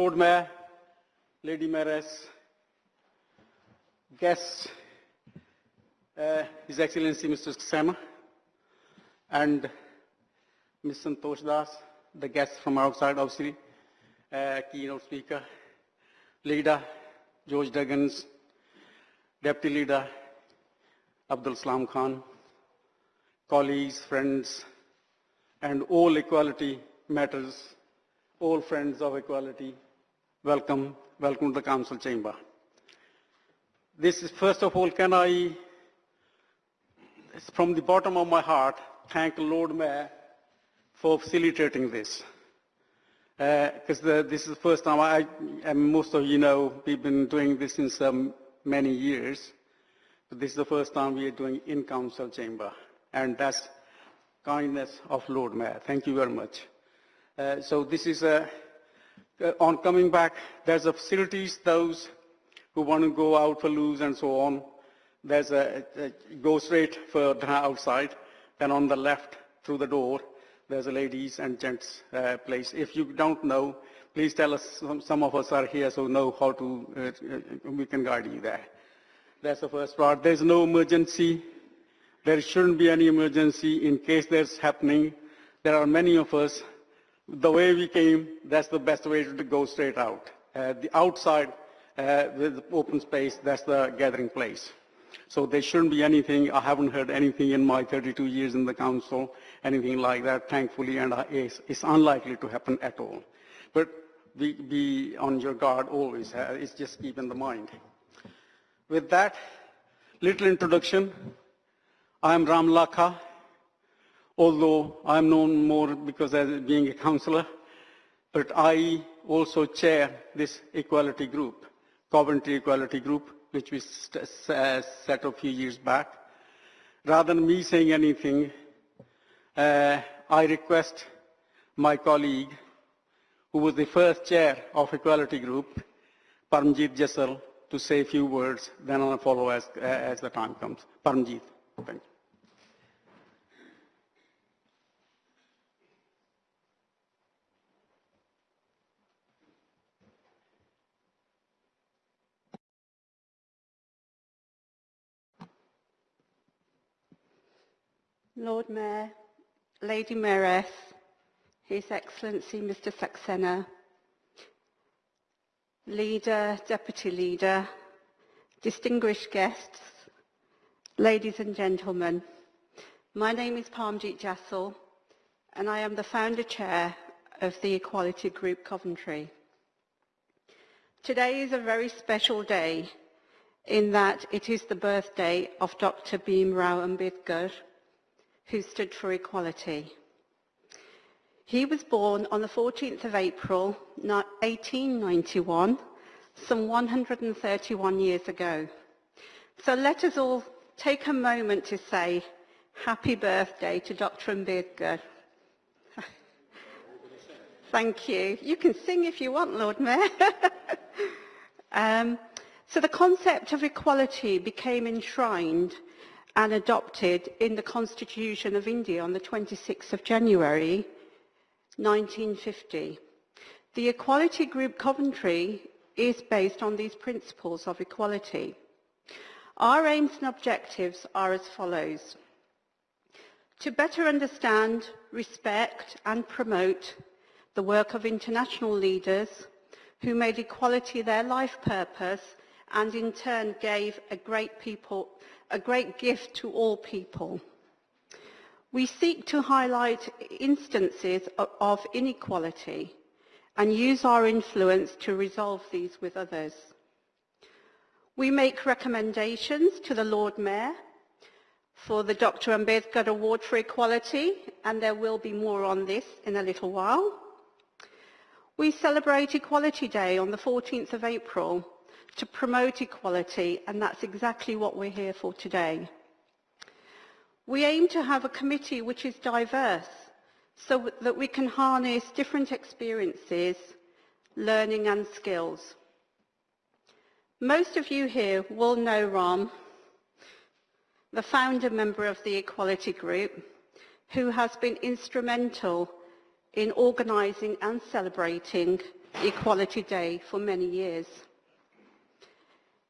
Lord Mayor, Lady Mayoress, guests, uh, His Excellency Mr. Saxena, and Ms. Santosh Das, the guests from outside, obviously, uh, keynote speaker, leader, George Duggins, deputy leader, Abdul Salam Khan, colleagues, friends, and all equality matters, all friends of equality, welcome, welcome to the council chamber. This is, first of all, can I, from the bottom of my heart, thank Lord Mayor for facilitating this. Because this is the first time I, and most of you know, we've been doing this since um, many years. But this is the first time we are doing in council chamber. And that's kindness of Lord Mayor. Thank you very much. Uh, so this is a, uh, on coming back, there's a facilities, those who want to go out for loose and so on. There's a, a go straight for outside. Then on the left through the door, there's a ladies and gents uh, place. If you don't know, please tell us. Some, some of us are here, so know how to. Uh, uh, we can guide you there. That's the first part. There's no emergency. There shouldn't be any emergency in case there's happening. There are many of us. The way we came, that's the best way to go straight out. Uh, the outside, uh, with open space, that's the gathering place. So there shouldn't be anything. I haven't heard anything in my 32 years in the council, anything like that, thankfully, and it's, it's unlikely to happen at all. But be, be on your guard always. Uh, it's just keep in the mind. With that little introduction, I am Ram Lakha, although I am known more because as being a councillor, but I also chair this equality group, Coventry Equality Group, which we set a few years back. Rather than me saying anything, uh, I request my colleague, who was the first chair of Equality Group, Paramjit Jassal, to say a few words, then I'll follow as, as the time comes. Paramjit, thank you. Lord Mayor, Lady Mayoress, His Excellency Mr Saxena, Leader, Deputy Leader, distinguished guests, ladies and gentlemen, my name is Parmjit Jassal and I am the founder chair of the Equality Group Coventry. Today is a very special day in that it is the birthday of Dr. Bhim Rao Ambedkar, who stood for equality. He was born on the 14th of April 1891, some 131 years ago. So let us all take a moment to say happy birthday to Dr. Ambedkar. Thank you. You can sing if you want, Lord Mayor. um, so the concept of equality became enshrined and adopted in the Constitution of India on the 26th of January 1950. The Equality Group Coventry is based on these principles of equality. Our aims and objectives are as follows. To better understand, respect and promote the work of international leaders who made equality their life purpose and in turn gave a great people a great gift to all people. We seek to highlight instances of inequality and use our influence to resolve these with others. We make recommendations to the Lord Mayor for the Dr. Ambedkar Award for Equality, and there will be more on this in a little while. We celebrate Equality Day on the 14th of April to promote equality, and that's exactly what we're here for today. We aim to have a committee which is diverse so that we can harness different experiences, learning and skills. Most of you here will know Rom, the founder member of the Equality Group, who has been instrumental in organising and celebrating Equality Day for many years.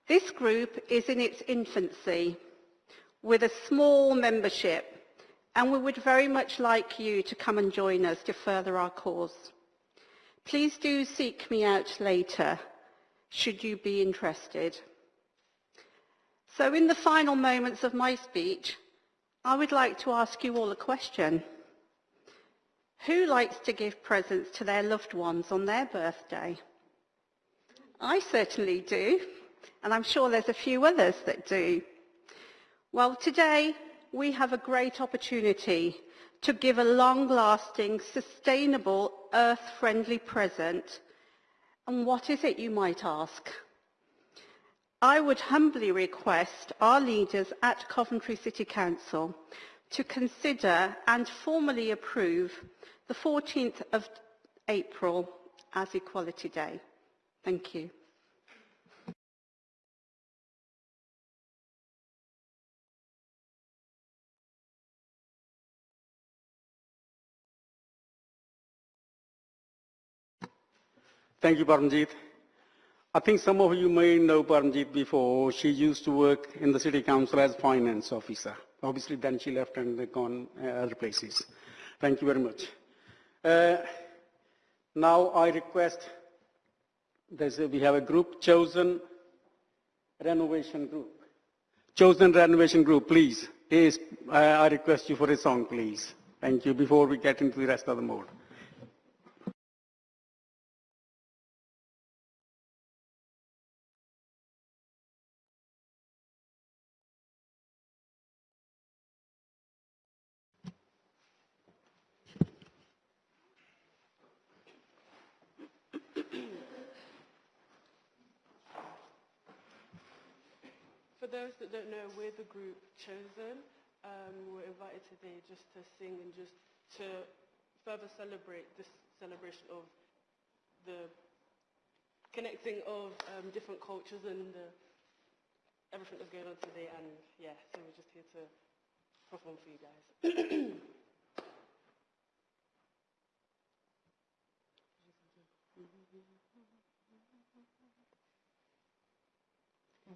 This group is in its infancy with a small membership and we would very much like you to come and join us to further our cause. Please do seek me out later should you be interested. So in the final moments of my speech, I would like to ask you all a question. Who likes to give presents to their loved ones on their birthday? I certainly do, and I'm sure there's a few others that do. Well, today we have a great opportunity to give a long-lasting, sustainable, earth-friendly present. And what is it, you might ask? I would humbly request our leaders at Coventry City Council to consider and formally approve the 14th of April as Equality Day. Thank you. Thank you, Paramjit. I think some of you may know Paramjit before. She used to work in the city council as finance officer. Obviously, then she left and gone uh, other places. Thank you very much. Uh, now I request, there's a, we have a group, Chosen Renovation Group. Chosen Renovation Group, please. Yes, I, I request you for a song, please. Thank you, before we get into the rest of the mode. For those that don't know, we're the group Chosen. Um, we're invited today just to sing and just to further celebrate this celebration of the connecting of um, different cultures and uh, everything that's going on today. And yeah, so we're just here to perform for you guys.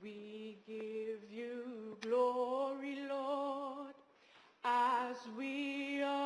We give you glory, Lord, as we honor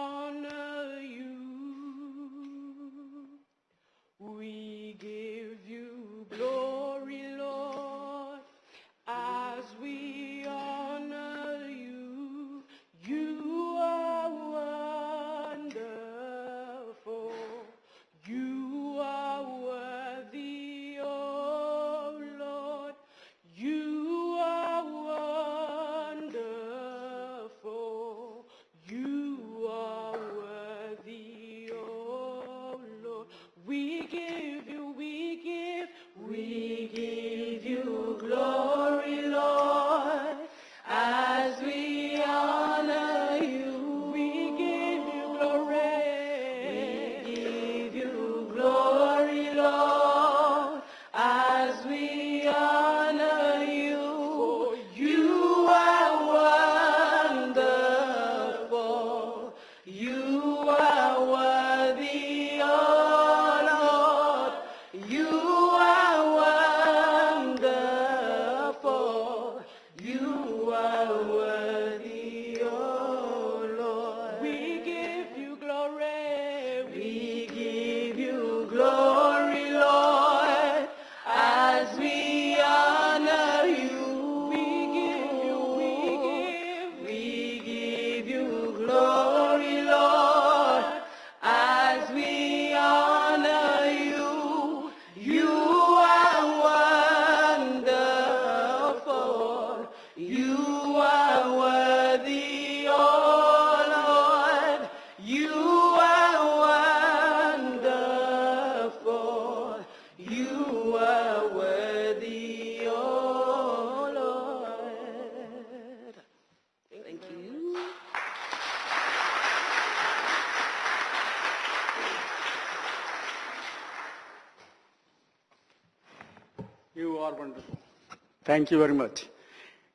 Thank you very much.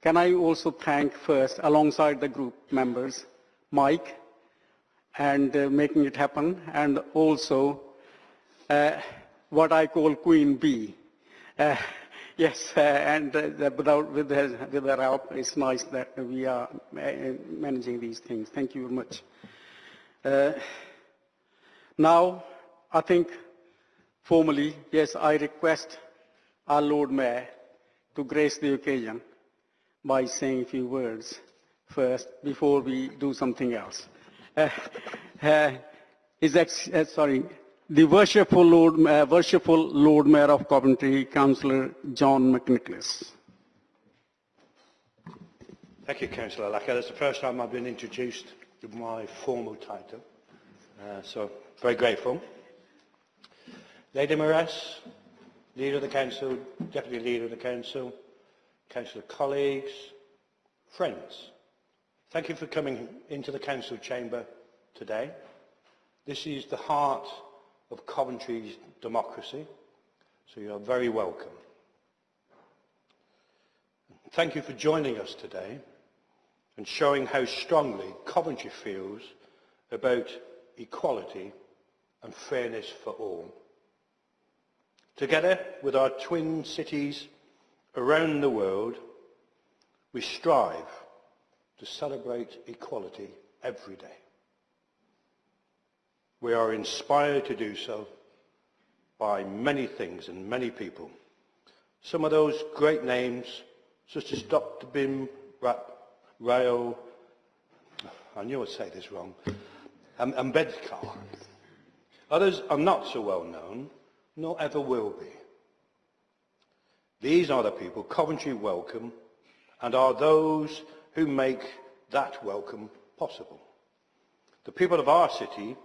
Can I also thank first, alongside the group members, Mike, and uh, making it happen, and also uh, what I call Queen Bee. Uh, yes, uh, and uh, without, with her, with her help, it's nice that we are managing these things. Thank you very much. Uh, now, I think formally, yes, I request our Lord Mayor to grace the occasion by saying a few words first before we do something else. Uh, uh, ex- uh, sorry, the worshipful Lord, uh, worshipful Lord Mayor of Coventry, Councillor John McNicholas. Thank you, Councillor Lakha. That's the first time I've been introduced with my formal title, uh, so very grateful. Lady Mayoress, Leader of the Council, Deputy Leader of the Council, Councillor colleagues, friends, thank you for coming into the Council chamber today. This is the heart of Coventry's democracy, so you are very welcome. Thank you for joining us today and showing how strongly Coventry feels about equality and fairness for all. Together with our twin cities around the world, we strive to celebrate equality every day. We are inspired to do so by many things and many people. Some of those great names, such as Dr. Bhim Ra- Rao, I knew I'd say this wrong, Ambedkar. Others are not so well known, nor ever will be. These are the people Coventry welcome and are those who make that welcome possible. The people of our city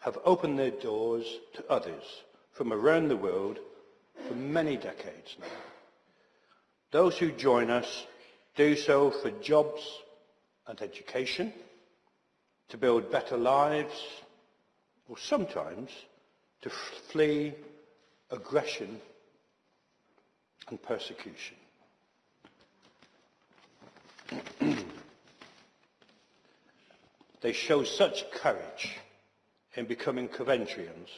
have opened their doors to others from around the world for many decades now. Those who join us do so for jobs and education, to build better lives, or sometimes to flee aggression and persecution. they show such courage in becoming Coventrians,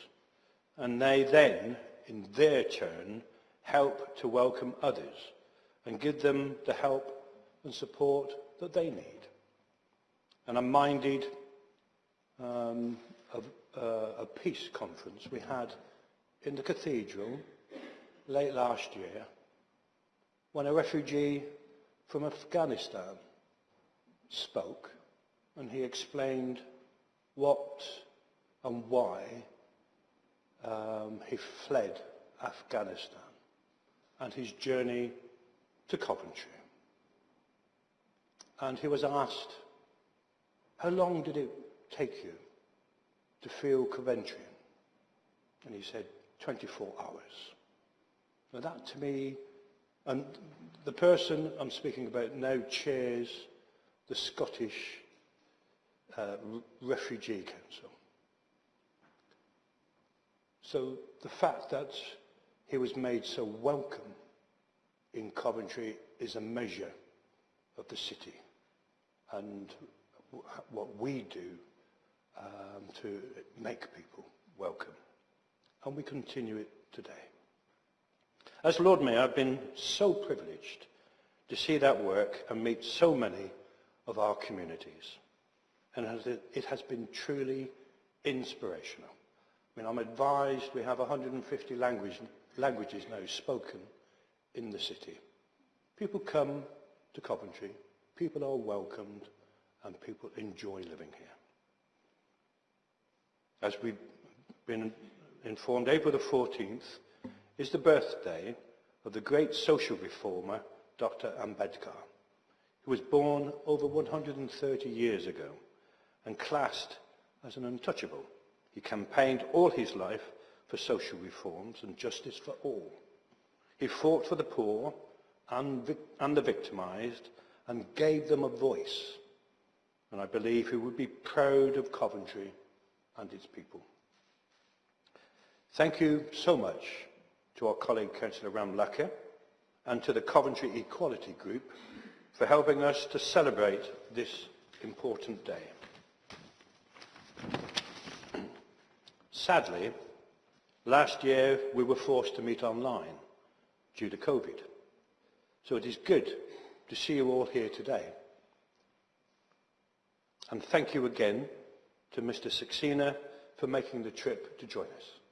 and they then, in their turn, help to welcome others and give them the help and support that they need. And I'm minded um, of uh, a peace conference we had in the cathedral late last year when a refugee from Afghanistan spoke and he explained what and why um, he fled Afghanistan and his journey to Coventry. And he was asked, how long did it take you to feel Coventrian? And he said, 24 hours. Now that to me, and the person I'm speaking about now chairs the Scottish uh, Refugee Council. So the fact that he was made so welcome in Coventry is a measure of the city and what we do um, to make people welcome. And we continue it today. As Lord Mayor, I've been so privileged to see that work and meet so many of our communities. And it has been truly inspirational. I mean, I'm advised we have 150 language, languages now spoken in the city. People come to Coventry, people are welcomed, and people enjoy living here. As we've been informed, April the 14th is the birthday of the great social reformer, Dr. Ambedkar, who was born over 130 years ago and classed as an untouchable. He campaigned all his life for social reforms and justice for all. He fought for the poor and, and the victimised and gave them a voice. And I believe he would be proud of Coventry and its people. Thank you so much to our colleague Councillor Ram Lakha and to the Coventry Equality Group for helping us to celebrate this important day. Sadly, Last year, we were forced to meet online due to COVID. So it is good to see you all here today. And thank you again to Mr Saxena for making the trip to join us.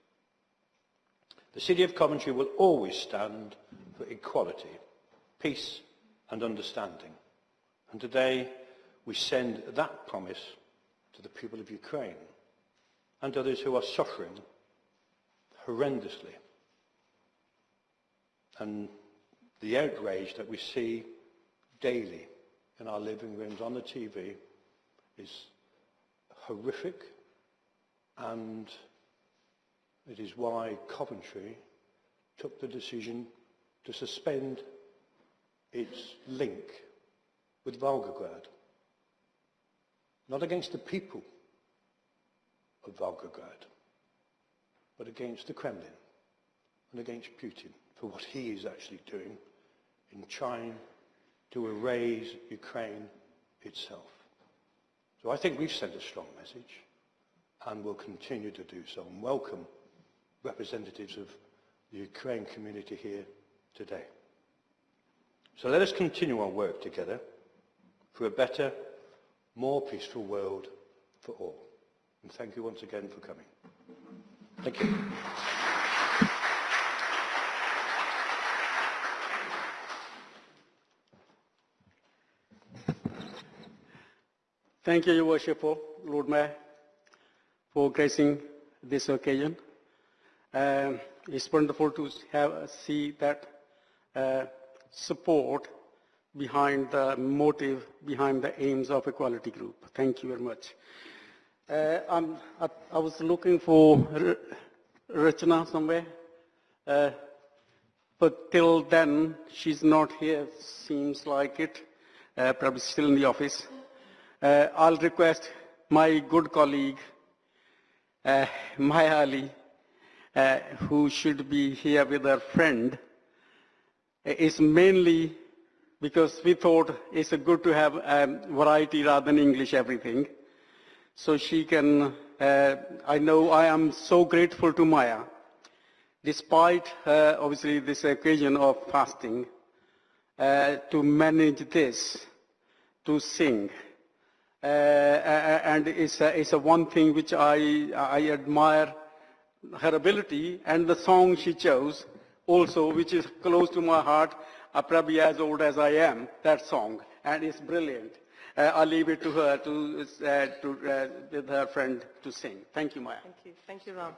The City of Coventry will always stand for equality, peace and understanding. And today we send that promise to the people of Ukraine and others who are suffering horrendously. And the outrage that we see daily in our living rooms on the TV is horrific and it is why Coventry took the decision to suspend its link with Volgograd. Not against the people of Volgograd, but against the Kremlin and against Putin for what he is actually doing in trying to erase Ukraine itself. So I think we've sent a strong message and will continue to do so and welcome representatives of the Ukraine community here today. So let us continue our work together for a better, more peaceful world for all. And thank you once again for coming. Thank you. Thank you, Your Worship, Lord Mayor, for gracing this occasion. Um, it's wonderful to have, see that uh, support behind the motive, behind the aims of Equality Group. Thank you very much. Uh, I, I was looking for R- Rachana somewhere, uh, but till then she's not here, seems like it, uh, probably still in the office. Uh, I'll request my good colleague, uh, Maya Ali, uh, who should be here with her friend, uh, is mainly because we thought it's good to have um, variety rather than English everything. So she can, uh, I know I am so grateful to Maya, despite uh, obviously this occasion of fasting, uh, to manage this, to sing. And it's a, it's a one thing which I, I admire her ability and the song she chose also, which is close to my heart, uh, probably as old as I am, that song, and it's brilliant. Uh, I'll leave it to her, to, uh, to, uh, with her friend to sing. Thank you, Maya. Thank you. Thank you, Ram.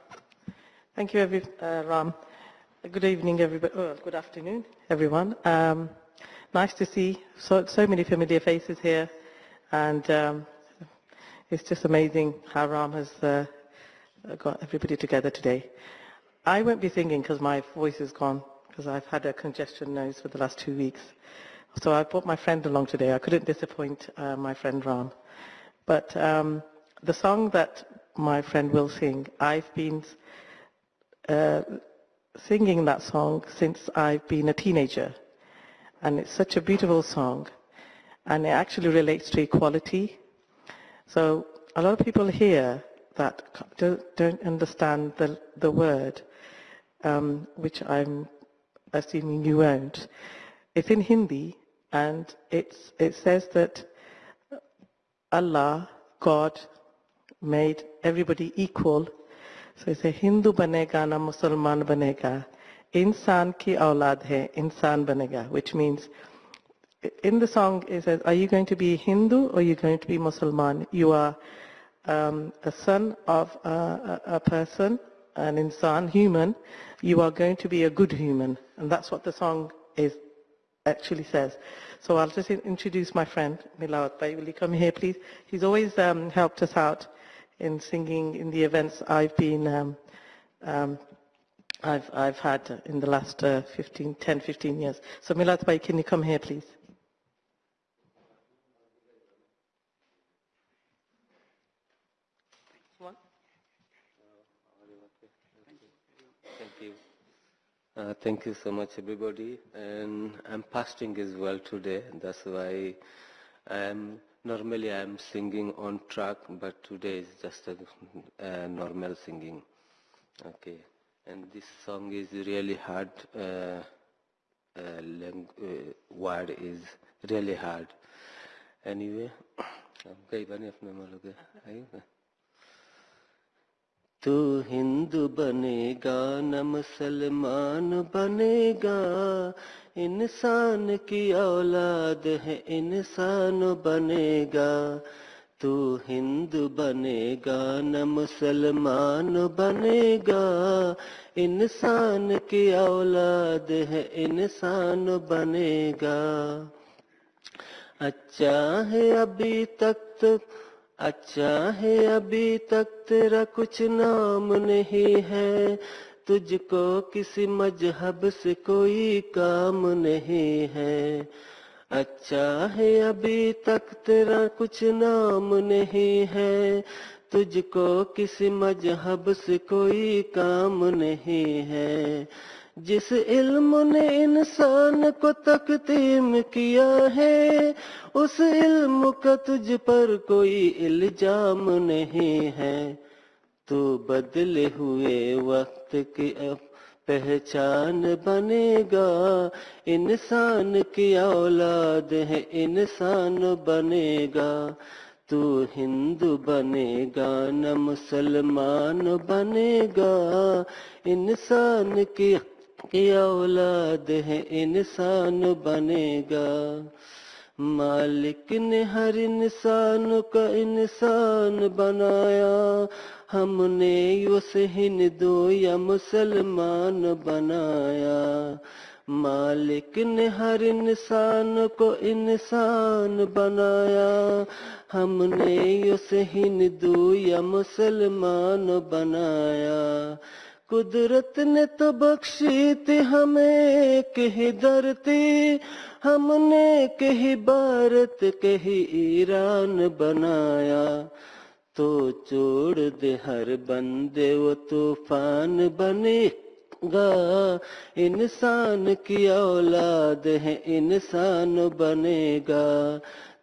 Thank you, every, uh, Ram. Good evening, everybody. Good afternoon, everyone. Um, nice to see so, so many familiar faces here. And um, it's just amazing how Ram has uh, got everybody together today. I won't be singing because my voice is gone, because I've had a congestion nose for the last two weeks. So I brought my friend along today. I couldn't disappoint uh, my friend Ram. But um, the song that my friend will sing, I've been uh, singing that song since I've been a teenager. And it's such a beautiful song. And it actually relates to equality. So a lot of people here that don't, don't understand the, the word, um, which I'm assuming you won't. It's in Hindi, and it's, it says that Allah, God, made everybody equal. So it's a Hindu banega na Musalman banega. Insan ki aulad hai, insan banega, which means in the song it says, are you going to be Hindu or are you going to be Muslim? You are um, a son of a, a, person, an insan, human. You are going to be a good human. And that's what the song is actually says. So I'll just introduce my friend, Milawat Bhai. Will you come here, please? He's always um, helped us out in singing in the events I've been, um, um, I've, I've had in the last uh, 15, 10, 15 years. So Milawat Bhai, can you come here, please? Thank you. Uh, thank you so much, everybody. And I'm fasting as well today. That's why I'm normally I'm singing on track, but today is just a, a normal singing. Okay. and this song is really hard. Uh, uh, uh, word is really hard. Anyway, تو ہندو بنے گا نہ مسلمان بنے گا انسان کی اولاد ہے انسان بنے گا تو ہندو بنے گا نہ مسلمان بنے گا انسان کی اولاد ہے انسان بنے گا اچھا ہے ابھی تک تو اچھا ہے ابھی تک تیرا کچھ نام نہیں ہے، تجھ کو کسی مذہب سے کوئی کام نہیں ہے۔ اچھا ہے ابھی تک تیرا کچھ نام نہیں ہے، تجھ کو کسی مذہب سے کوئی کام نہیں ہے۔ جس علم نے انسان کو تقدیم کیا ہے، اس علم کا تجھ پر کوئی الزام نہیں ہے۔ تو بدلے ہوئے وقت کی پہچان بنے گا۔ انسان کی اولاد ہے، انسان بنے گا۔ تو ہندو بنے گا، نہ مسلمان بنے گا۔ انسان کی یہ اولاد ہے انسان بنے گا۔ مالک نے ہر انسان کا انسان بنایا۔ ہم نے اسے ہندو یا مسلمان بنایا۔ مالک نے ہر انسان کو انسان بنایا۔ ہم نے اسے ہندو یا مسلمان بنایا۔ قدرت نے تو بخشی تھی ہمیں، کہی درتی ہم نے کہی بھارت، کہی ایران بنایا۔ تو چوڑ دے ہر بندے، وہ طوفان بنے گا۔ انسان کی اولاد ہے، انسان بنے گا۔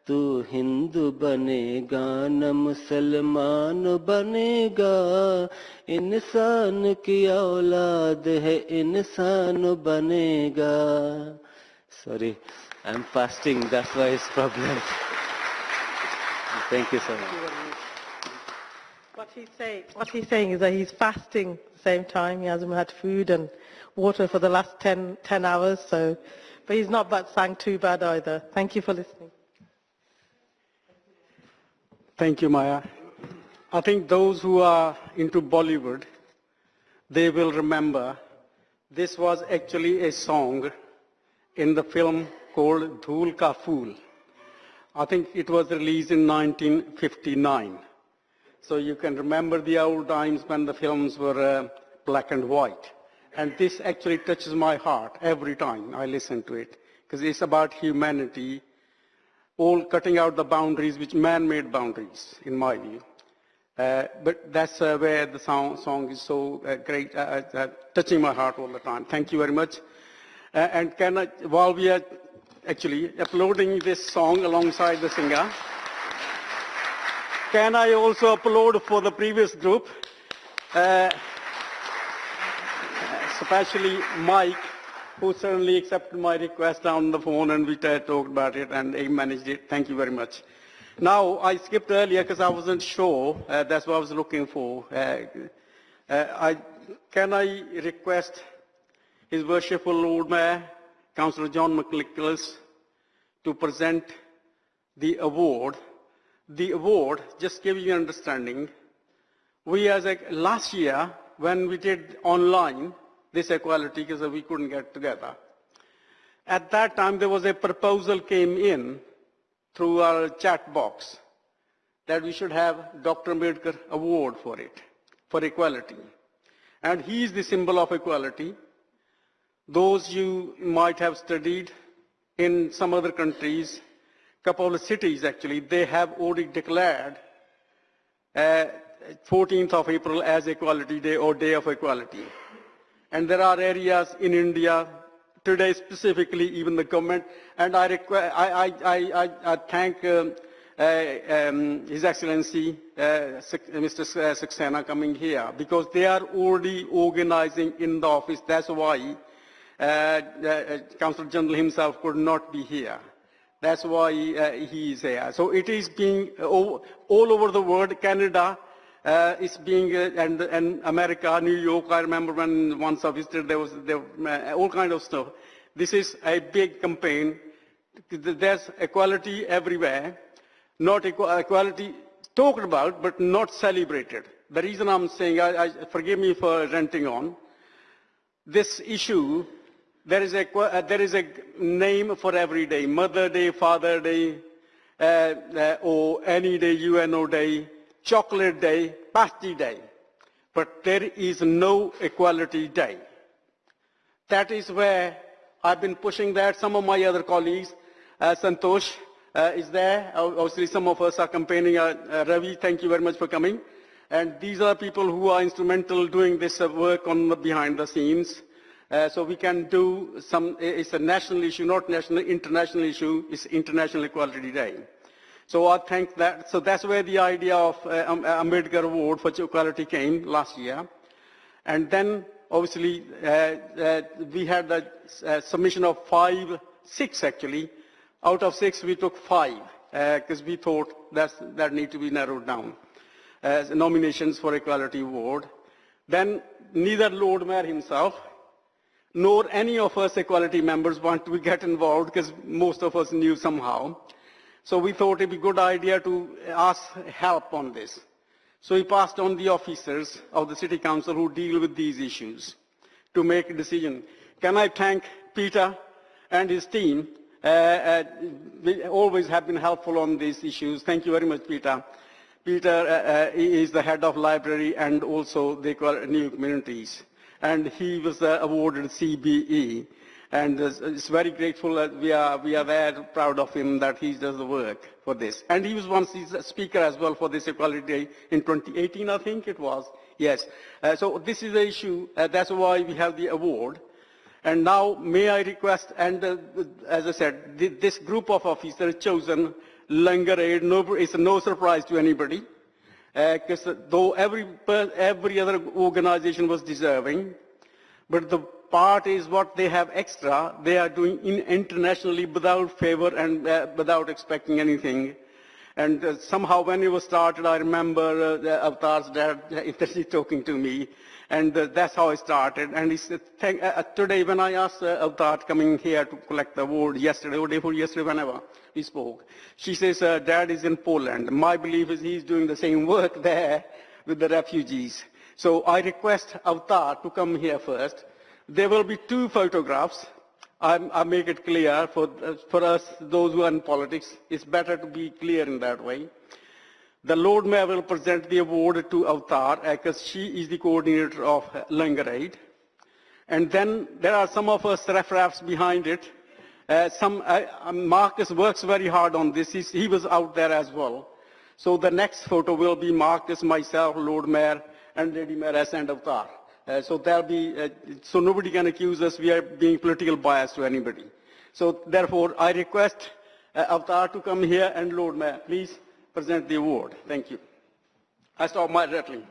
तू हिंदू बनेगा न मुसलमान बनेगा इंसान की औलाद है इंसान बनेगा sorry I am fasting that's why it's problem thank you so much What he's saying, what he's saying is that he's fasting at the same time. He hasn't had food and water for the last 10, 10 hours. So, but he's not but sang too bad either. Thank you for listening. Thank you, Maya. I think those who are into Bollywood, they will remember this was actually a song in the film called Dhool Ka Phool. I think it was released in 1959. So you can remember the old times when the films were uh, black and white. And this actually touches my heart every time I listen to it, because it's about humanity, all cutting out the boundaries, which man-made boundaries, in my view. Uh, but that's uh, where the song, song is so uh, great, uh, uh, touching my heart all the time. Thank you very much. Uh, and can I, while we are actually uploading this song alongside the singer, can I also upload for the previous group? Uh, especially Mike, who certainly accepted my request on the phone and we talked about it and he managed it. Thank you very much. Now, I skipped earlier because I wasn't sure. Uh, that's what I was looking for. Uh, uh, I, can I request His Worshipful Lord Mayor, Councillor John McNicholas, to present the award. The award, just give you an understanding, we as a, last year when we did online this equality because we couldn't get together. At that time there was a proposal came in through our chat box that we should have Dr. Ambedkar award for it, for equality. And he is the symbol of equality. Those you might have studied in some other countries, couple of cities actually, they have already declared uh, 14th of April as Equality Day or Day of Equality. And there are areas in India, today specifically, even the government, and I, I, I, I, thank um, uh, um, His Excellency uh, Mr. Uh, Saxena coming here because they are already organizing in the office. That's why uh, uh, Consul General himself could not be here. That's why uh, he is here. So it is being uh, all over the world, Canada uh, is being, uh, and, and America, New York, I remember when once I visited, there was there, uh, all kind of stuff. This is a big campaign. There's equality everywhere, not equa- equality talked about, but not celebrated. The reason I'm saying, I, I, forgive me for renting on, this issue, there is a, uh, there is a name for every day, Mother Day, Father Day, uh, uh, or any day, UNO Day, Chocolate Day, Pasty Day. But there is no Equality Day. That is where I've been pushing that. Some of my other colleagues, uh, Santosh uh, is there. Obviously, some of us are campaigning. Uh, uh, Ravi, thank you very much for coming. And these are people who are instrumental doing this uh, work on the behind the scenes. Uh, so we can do some, it's a national issue, not national, international issue, it's International Equality Day. So I think that, so that's where the idea of uh, Am- Ambedkar Award for Equality came last year. And then, obviously, uh, uh, we had a uh, submission of five, six actually. Out of six, we took five, because we thought that's, that need to be narrowed down as nominations for Equality Award. Then neither Lord Mayor himself, nor any of us equality members want to get involved because most of us knew somehow. So we thought it'd be a good idea to ask help on this. So we passed on the officers of the city council who deal with these issues to make a decision. Can I thank Peter and his team? Uh, uh, they always have been helpful on these issues. Thank you very much, Peter. Peter uh, uh, is the head of library and also the new communities. And he was uh, awarded CBE. And uh, it's very grateful that we are, we are very proud of him that he does the work for this. And he was once a speaker as well for this Equality Day in 2018, I think it was. Yes. Uh, so this is the issue. Uh, that's why we have the award. And now may I request, and uh, as I said, th- this group of officers chosen, Langar Aid, no, it's no surprise to anybody, because though every, every other organization was deserving, but the part is what they have extra, they are doing in internationally without favor and uh, without expecting anything. And uh, somehow when it was started, I remember uh, the Avatar's dad interested talking to me, and uh, that's how I started. And he said, Thank, uh, uh, today when I asked uh, Avatar coming here to collect the award yesterday, or day before yesterday, whenever we spoke, she says, uh, Dad is in Poland. My belief is he's doing the same work there with the refugees. So I request Avatar to come here first. There will be two photographs. I, I make it clear for, for us, those who are in politics, it's better to be clear in that way. The Lord Mayor will present the award to Avatar because she is the coordinator of Langar Aid. And then there are some of us referees behind it. Uh, some, uh, um, Marcus works very hard on this. He's, he was out there as well. So the next photo will be Marcus, myself, Lord Mayor, and Lady Mayoress and Avatar. Uh, so there'll be, uh, so nobody can accuse us we are being political biased to anybody. So therefore, I request uh, Avatar to come here and Lord Mayor, please present the award. Thank you. I stop my rattling.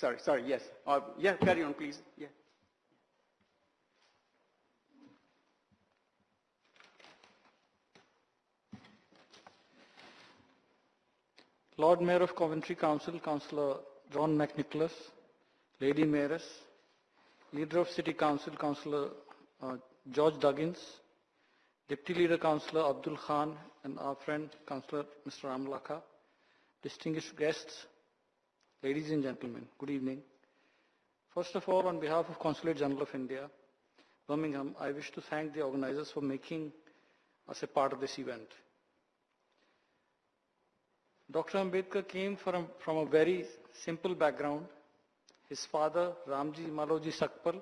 Sorry, sorry, yes. Uh, yeah, carry on, please. Yeah. Lord Mayor of Coventry Council, Councillor John McNicholas, Lady Mayoress, Leader of City Council, Councillor uh, George Duggins, Deputy Leader Councillor Abdul Khan, and our friend Councillor Mr. Ramlakha, distinguished guests, ladies and gentlemen, good evening. First of all, on behalf of Consulate General of India, Birmingham, I wish to thank the organizers for making us a part of this event. Dr. Ambedkar came from, from a very simple background. His father, Ramji Maloji Sakpal,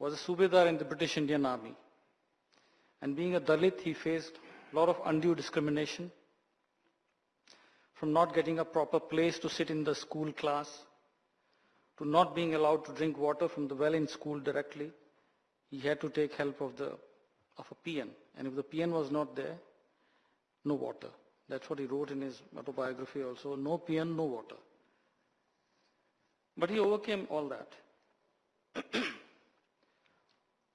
was a Subedar in the British Indian Army. And being a Dalit, he faced a lot of undue discrimination from not getting a proper place to sit in the school class, to not being allowed to drink water from the well in school directly. He had to take help of, the, of a peon. And if the peon was not there, no water. That's what he wrote in his autobiography also. No peon, no water. But he overcame all that.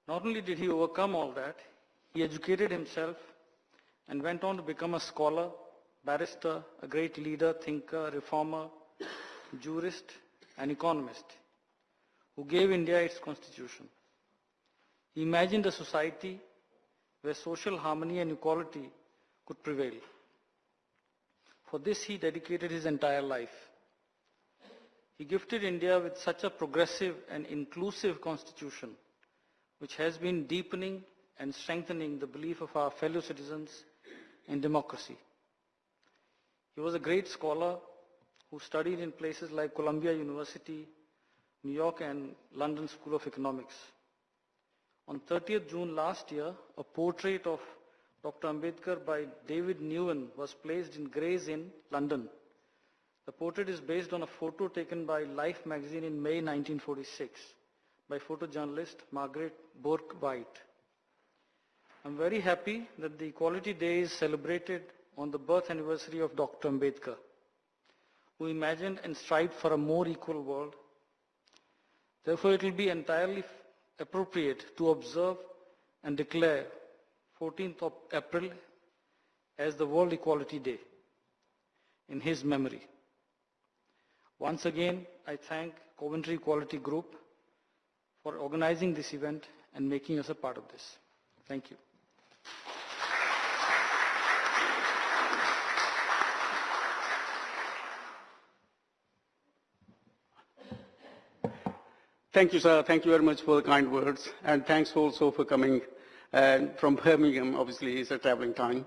Not only did he overcome all that, he educated himself and went on to become a scholar, barrister, a great leader, thinker, reformer, jurist, and economist who gave India its constitution. He imagined a society where social harmony and equality could prevail. For this he dedicated his entire life. He gifted India with such a progressive and inclusive constitution, which has been deepening and strengthening the belief of our fellow citizens in democracy. He was a great scholar who studied in places like Columbia University, New York and London School of Economics. On 30th June last year, a portrait of Dr. Ambedkar by David Newen was placed in Gray's Inn, London. The portrait is based on a photo taken by Life magazine in May 1946 by photojournalist Margaret Bourke White. I'm very happy that the Equality Day is celebrated on the birth anniversary of Dr. Ambedkar, who imagined and strived for a more equal world. Therefore, it will be entirely appropriate to observe and declare 14th of April as the World Equality Day in his memory. Once again, I thank Coventry Equality Group for organizing this event and making us a part of this. Thank you. Thank you, sir. Thank you very much for the kind words. And thanks also for coming uh, from Birmingham. Obviously, it's a traveling time.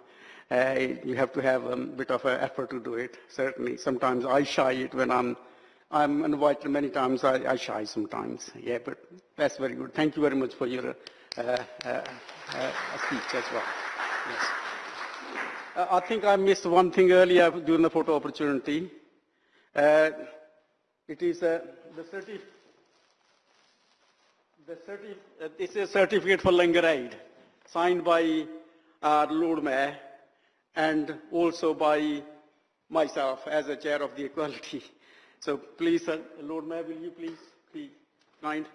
Uh, you have to have a bit of an effort to do it, certainly. Sometimes I shy it when I'm, I'm invited many times. I, I shy sometimes. Yeah, but that's very good. Thank you very much for your uh, uh, uh, speech as well. Yes. Uh, I think I missed one thing earlier during the photo opportunity. It is the certificate uh, this is a certificate for Langar Aid, signed by our Lord Mayor and also by myself as a chair of the equality. So please, uh, Lord Mayor, will you please be kind?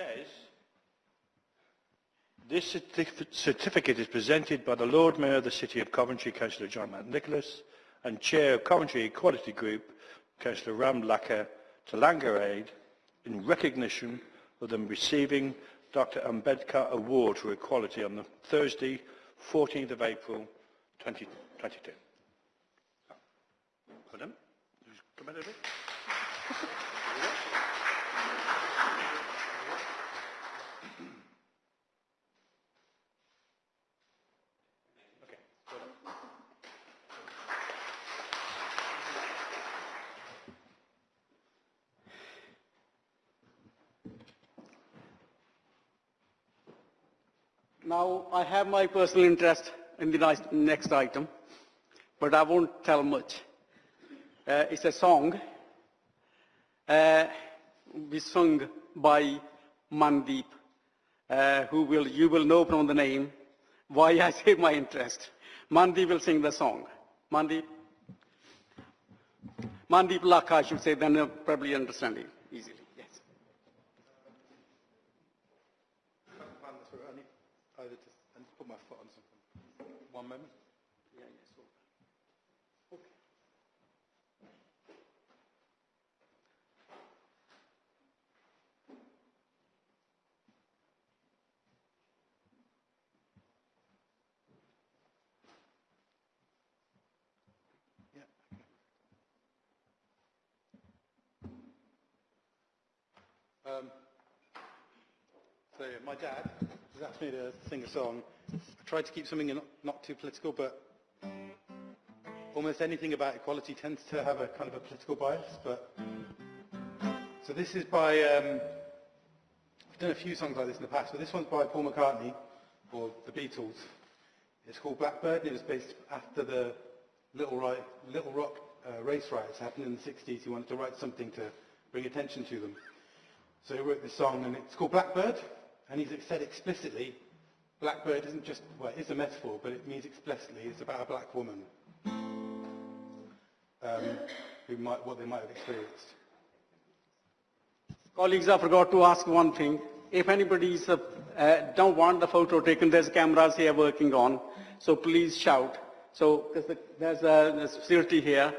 Says, this certificate is presented by the Lord Mayor of the City of Coventry, Councillor John McNicholas, and Chair of Coventry Equality Group, Councillor Ram Lakha, to Langar Aid in recognition of them receiving Dr Ambedkar Award for Equality on the Thursday, 14th of April 2022. Pardon? Now, I have my personal interest in the next item, but I won't tell much. Uh, it's a song, uh, be sung by Mandeep, uh, who will, you will know from the name why I say my interest. Mandeep will sing the song. Mandeep? Mandeep Lakha, I should say, then you'll probably understand it easily. Yes. I need either to, I need to put my foot on something. One moment. Yeah, yes. Yeah. okay. Um, so my dad has asked me to sing a song. I tried to keep something not, too political, but almost anything about equality tends to have a kind of a political bias. But so this is by um, I've done a few songs like this in the past, but this one's by Paul McCartney or the Beatles. It's called Blackbird, and it was based after the Little, Ri- Little Rock uh, race riots happened in the 60s. He wanted to write something to bring attention to them. So he wrote this song, and it's called Blackbird, and he's said explicitly, Blackbird isn't just, well, it is a metaphor, but it means explicitly it's about a black woman um, who might, what they might have experienced. Colleagues, I forgot to ask one thing. If anybody uh, uh, don't want the photo taken, there's cameras here working on, so please shout. So there's, the, there's a, a here,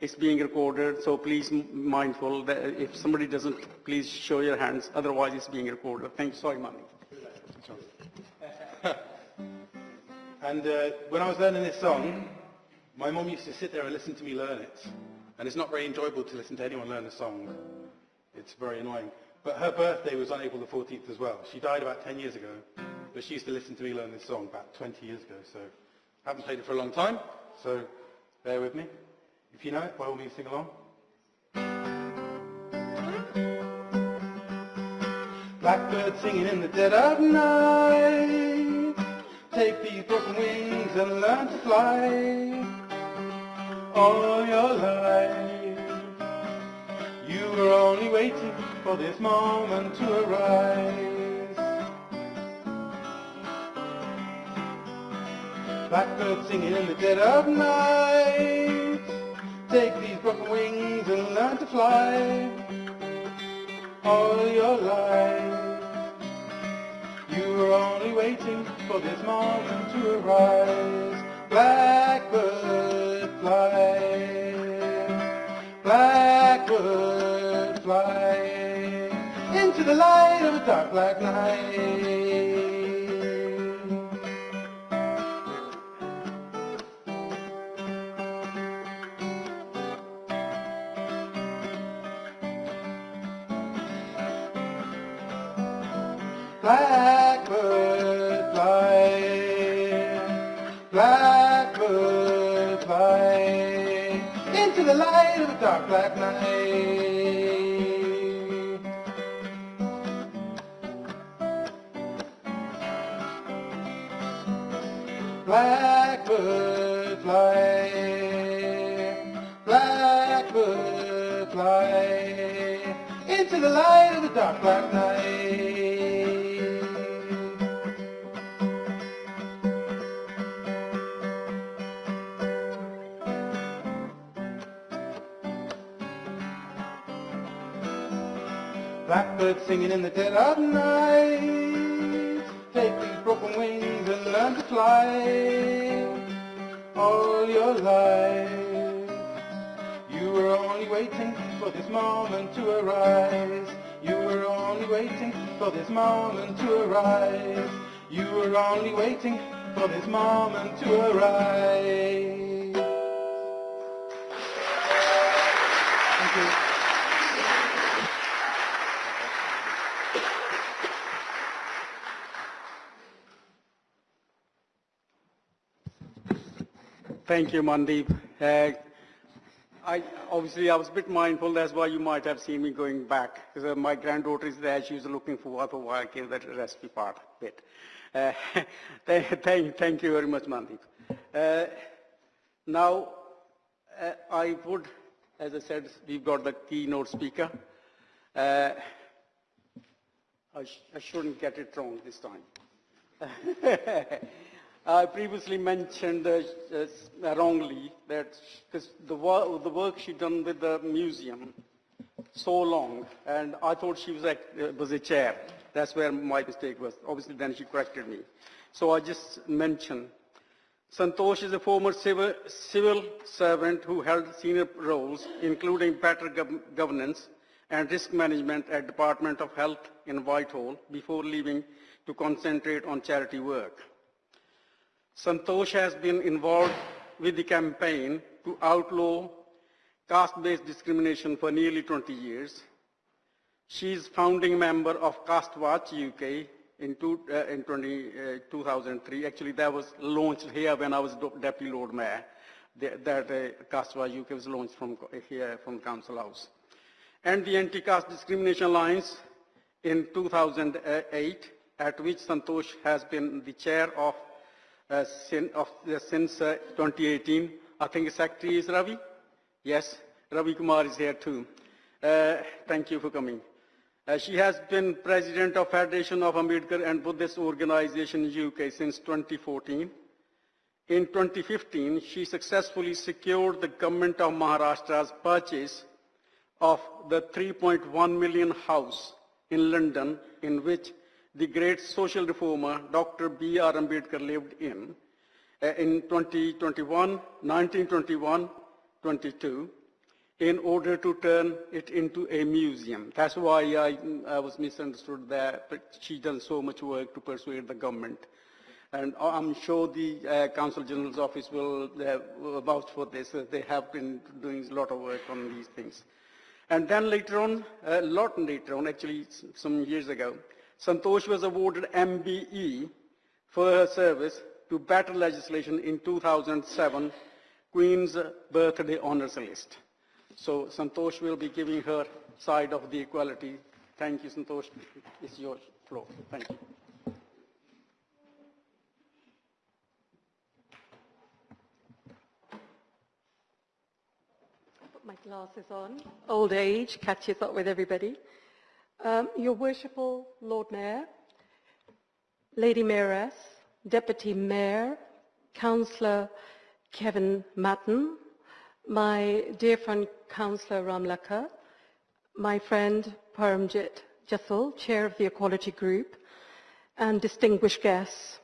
it's being recorded, so please mindful that if somebody doesn't, please show your hands, otherwise it's being recorded. Thank you, sorry, Mani. And uh, when I was learning this song, my mum used to sit there and listen to me learn it. And it's not very enjoyable to listen to anyone learn a song. It's very annoying. But her birthday was on April the 14th as well. She died about 10 years ago. But she used to listen to me learn this song about 20 years ago. So I haven't played it for a long time. So bear with me. If you know it, by all means sing along. Blackbird singing in the dead of night. Take these broken wings and learn to fly. All your life, you were only waiting for this moment to arise. Blackbird singing in the dead of night. Take these broken wings and learn to fly all your life. You were only waiting for this moment to arise. Blackbird fly, blackbird fly into the light of a dark black night. Blackbird fly, blackbird fly into the light of a dark black night. Blackbird fly, blackbird fly into the light of the dark black night. Blackbird singing in the dead of night. Take these broken wings and learn to fly. All your life, you were only waiting for this moment to arise. You were only waiting for this moment to arise. You were only waiting for this moment to arise. Thank you, Mandeep. Uh, I, obviously, I was a bit mindful. That's why you might have seen me going back. Because uh, my granddaughter is there. She was looking for what, I gave that recipe part a bit. Uh, thank, thank, thank you very much, Mandeep. Uh, now, uh, I would, as I said, we've got the keynote speaker. Uh, I, sh- I shouldn't get it wrong this time. I previously mentioned uh, wrongly that because the, wo- the work she done with the museum so long, and I thought she was, act- uh, was a chair. That's where my mistake was. Obviously, then she corrected me. So I just mentioned Santosh is a former civil, civil servant who held senior roles, including better gov- governance and risk management at Department of Health in Whitehall before leaving to concentrate on charity work. Santosh has been involved with the campaign to outlaw caste-based discrimination for nearly 20 years. She is founding member of Caste Watch UK in, two, uh, in 20, uh, 2003. Actually, that was launched here when I was Deputy Lord Mayor. That uh, Caste Watch UK was launched from here from Council House. And the Anti-Caste Discrimination Alliance in 2008, at which Santosh has been the chair of, uh, of since uh, 2018. I think secretary is Ravi. Yes, Ravi Kumar is here too. Uh, thank you for coming. Uh, she has been president of Federation of Ambedkar and Buddhist Organization UK since 2014. In 2015, she successfully secured the government of Maharashtra's purchase of the 3.1 million house in London in which the great social reformer Dr. B.R. Ambedkar lived in uh, in 2021, 1921, 22 in order to turn it into a museum. That's why I, I was misunderstood there, but she done so much work to persuade the government. And I'm sure the uh, Consul General's office will uh, vouch for this. Uh, they have been doing a lot of work on these things. And then later on, a lot later on, actually some years ago, Santosh was awarded MBE for her service to better legislation in 2007 Queen's Birthday Honours List. So Santosh will be giving her side of the equality. Thank you, Santosh. It's your floor. Thank you. Put my glasses on. Old age catches up with everybody. Um, Your Worshipful Lord Mayor, Lady Mayoress, Deputy Mayor, Councillor Kevin Maton, my dear friend Councillor Ramlakha, my friend Paramjit Jassal, Chair of the Equality Group, and distinguished guests.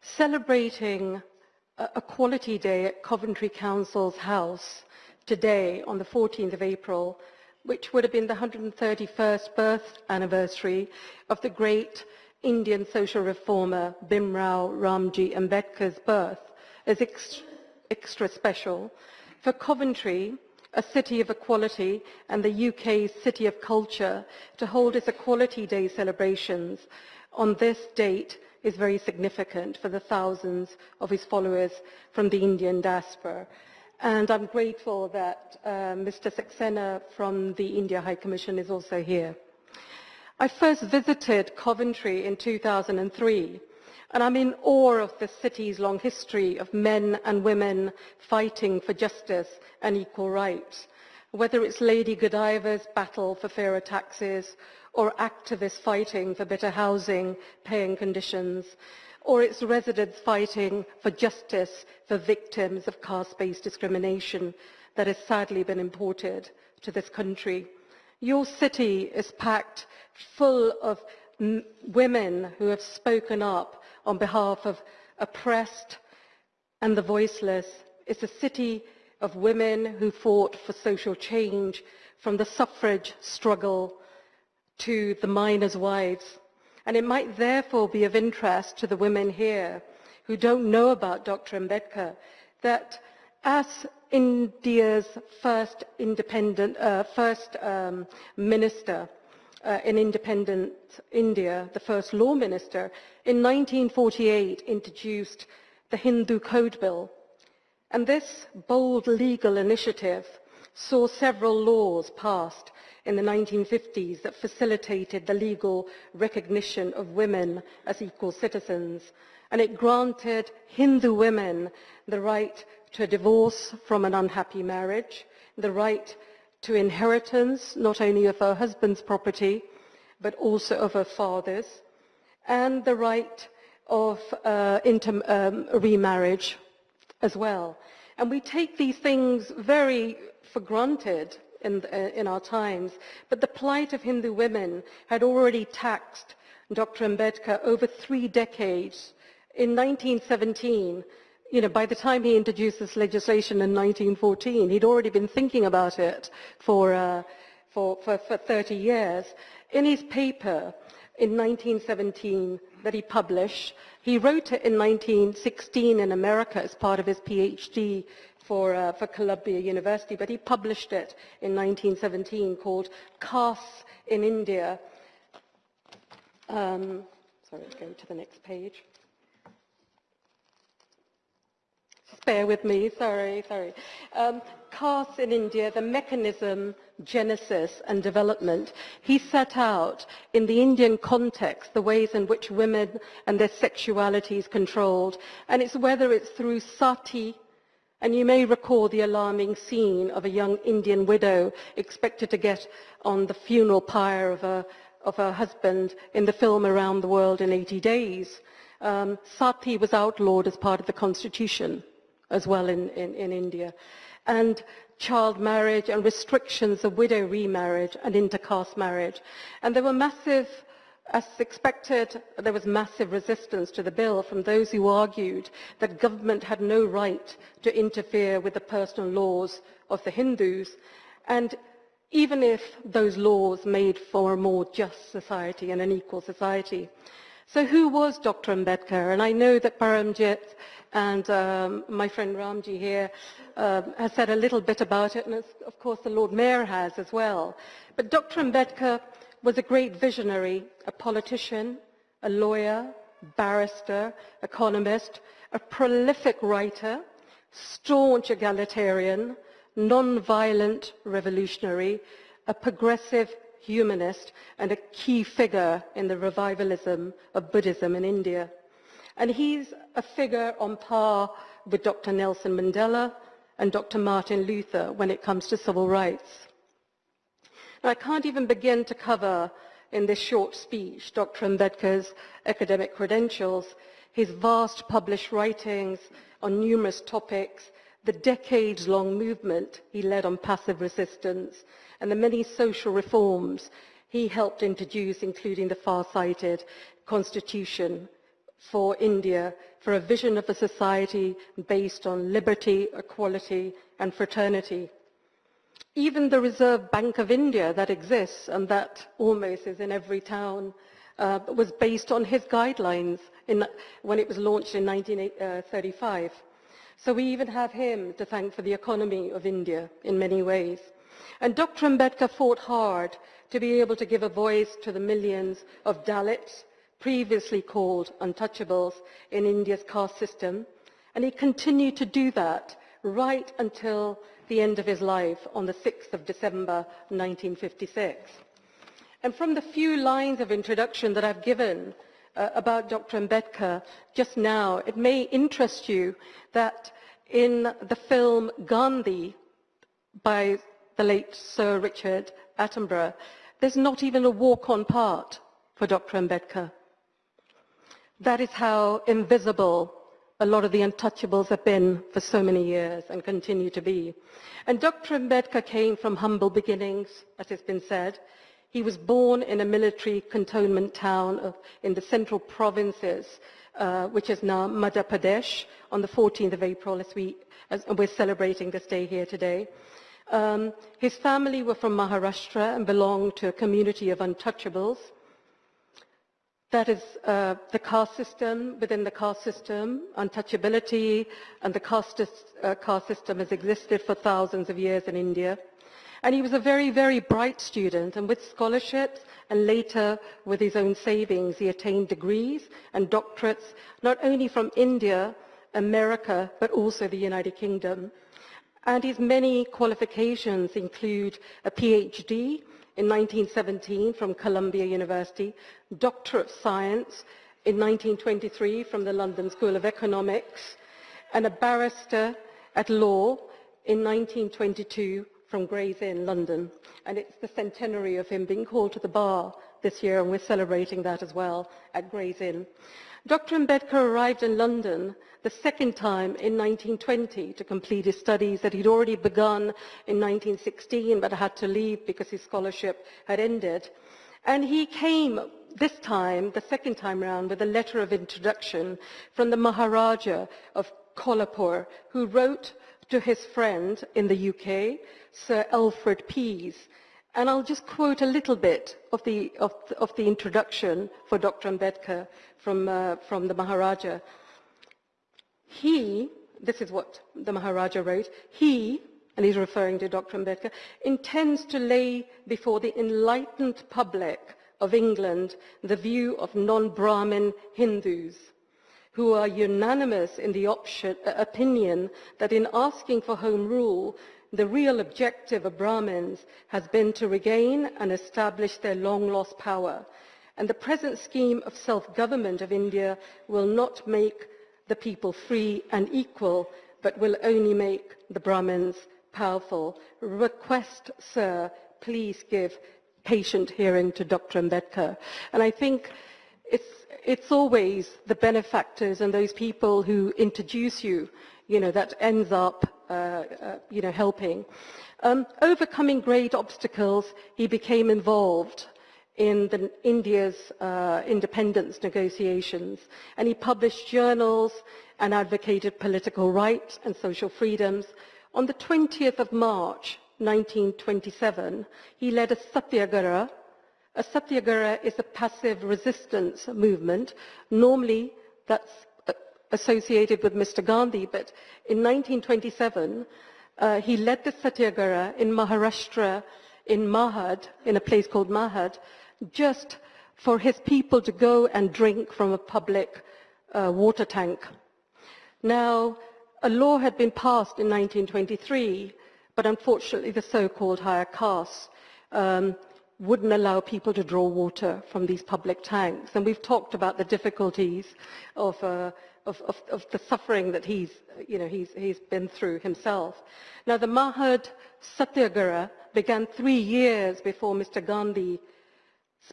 Celebrating Equality Day at Coventry Council's house today on the 14th of April, which would have been the 131st birth anniversary of the great Indian social reformer Bhimrao Ramji Ambedkar's birth, is ex- extra special. For Coventry, a city of equality and the UK's city of culture, to hold its Equality Day celebrations on this date is very significant for the thousands of his followers from the Indian diaspora. And I'm grateful that uh, Mr. Saxena from the India High Commission is also here. I first visited Coventry in 2003, and I'm in awe of the city's long history of men and women fighting for justice and equal rights, whether it's Lady Godiva's battle for fairer taxes, or activists fighting for better housing, paying conditions, or its residents fighting for justice for victims of caste-based discrimination that has sadly been imported to this country. Your city is packed full of women who have spoken up on behalf of oppressed and the voiceless. It's a city of women who fought for social change from the suffrage struggle to the miners' wives. And it might therefore be of interest to the women here who don't know about Dr. Ambedkar that as India's first independent, uh, first um, minister uh, in independent India, the first law minister, in 1948 introduced the Hindu Code Bill. And this bold legal initiative saw several laws passed in the 1950s that facilitated the legal recognition of women as equal citizens. And it granted Hindu women the right to a divorce from an unhappy marriage, the right to inheritance, not only of her husband's property, but also of her father's, and the right of uh, um, remarriage as well. And we take these things very for granted in, uh, in our times, but the plight of Hindu women had already taxed Dr. Ambedkar over three decades. In 1917, you know, by the time he introduced this legislation in 1914, he'd already been thinking about it for, uh, for, for, for 30 years. In his paper in 1917 that he published, he wrote it in 1916 in America as part of his PhD for, uh, for Columbia University, but he published it in 1917 called Castes in India. Um, sorry, let's go to the next page. Bear with me, sorry, sorry. Um, castes in India, the mechanism, genesis and development. He set out in the Indian context the ways in which women and their sexuality is controlled. And it's whether it's through sati, and you may recall the alarming scene of a young Indian widow expected to get on the funeral pyre of, a, of her husband in the film Around the World in 80 Days. Um, sati was outlawed as part of the constitution as well in, in, in India. And child marriage and restrictions of widow remarriage and intercaste marriage. And there were massive, as expected, there was massive resistance to the bill from those who argued that government had no right to interfere with the personal laws of the Hindus. And even if those laws made for a more just society and an equal society. So who was Dr. Ambedkar? And I know that Paramjit and um, my friend Ramji here um, has said a little bit about it, and of course the Lord Mayor has as well. But Dr. Ambedkar was a great visionary, a politician, a lawyer, barrister, economist, a prolific writer, staunch egalitarian, non-violent revolutionary, a progressive humanist, and a key figure in the revivalism of Buddhism in India. And he's a figure on par with Dr. Nelson Mandela and Dr. Martin Luther when it comes to civil rights. I can't even begin to cover in this short speech Dr. Ambedkar's academic credentials, his vast published writings on numerous topics, the decades-long movement he led on passive resistance, and the many social reforms he helped introduce, including the far-sighted constitution for India for a vision of a society based on liberty, equality and fraternity. Even the Reserve Bank of India that exists and that almost is in every town uh, was based on his guidelines in, when it was launched in 1935. So we even have him to thank for the economy of India in many ways. And Dr. Ambedkar fought hard to be able to give a voice to the millions of Dalits, previously called untouchables in India's caste system, and he continued to do that right until the end of his life on the 6th of December 1956. And from the few lines of introduction that I've given uh, about Dr. Ambedkar just now, it may interest you that in the film Gandhi by the late Sir Richard Attenborough, there's not even a walk-on part for Dr. Ambedkar. That is how invisible a lot of the untouchables have been for so many years and continue to be. And Dr. Ambedkar came from humble beginnings, as has been said. He was born in a military cantonment town of, in the central provinces, uh, which is now Madhya Pradesh, on the 14th of April, as, we, as we're celebrating this day here today. Um, his family were from Maharashtra and belonged to a community of untouchables. That is uh, the caste system, within the caste system, untouchability, and the caste, uh, caste system has existed for thousands of years in India. And he was a very, very bright student, and with scholarships and later with his own savings, he attained degrees and doctorates, not only from India, America, but also the United Kingdom. And his many qualifications include a PhD in 1917 from Columbia University, Doctor of Science in 1923 from the London School of Economics, and a barrister at law in 1922 from Gray's Inn, London, and it's the centenary of him being called to the bar this year, and we're celebrating that as well at Gray's Inn. Dr. Ambedkar arrived in London the second time in 1920 to complete his studies that he'd already begun in 1916 but had to leave because his scholarship had ended. And he came this time, the second time round, with a letter of introduction from the Maharaja of Kolhapur, who wrote to his friend in the UK, Sir Alfred Pease. And I'll just quote a little bit of the, of, of the introduction for Dr. Ambedkar from, uh, from the Maharaja. He, this is what the Maharaja wrote, he, and he's referring to Dr. Ambedkar, intends to lay before the enlightened public of England the view of non-Brahmin Hindus who are unanimous in the option, uh, opinion that in asking for home rule, the real objective of Brahmins has been to regain and establish their long-lost power. And the present scheme of self-government of India will not make the people free and equal, but will only make the Brahmins powerful. Request, sir, please give patient hearing to Dr. Ambedkar. And I think it's, it's always the benefactors and those people who introduce you, you know, that ends up, you know, helping. Um, overcoming great obstacles, he became involved in the, India's uh, independence negotiations, and he published journals and advocated political rights and social freedoms. On the 20th of March 1927, he led a satyagraha a satyagraha is a passive resistance movement. Normally, that's uh, associated with Mr. Gandhi, but in 1927, uh, he led the satyagraha in Maharashtra, in Mahad, in a place called Mahad, just for his people to go and drink from a public uh, water tank. Now, a law had been passed in 1923, but unfortunately the so-called higher castes um, wouldn't allow people to draw water from these public tanks. And we've talked about the difficulties of, uh, of, of, of, the suffering that he's, you know, he's, he's been through himself. Now, the Mahad Satyagraha began three years before Mr. Gandhi's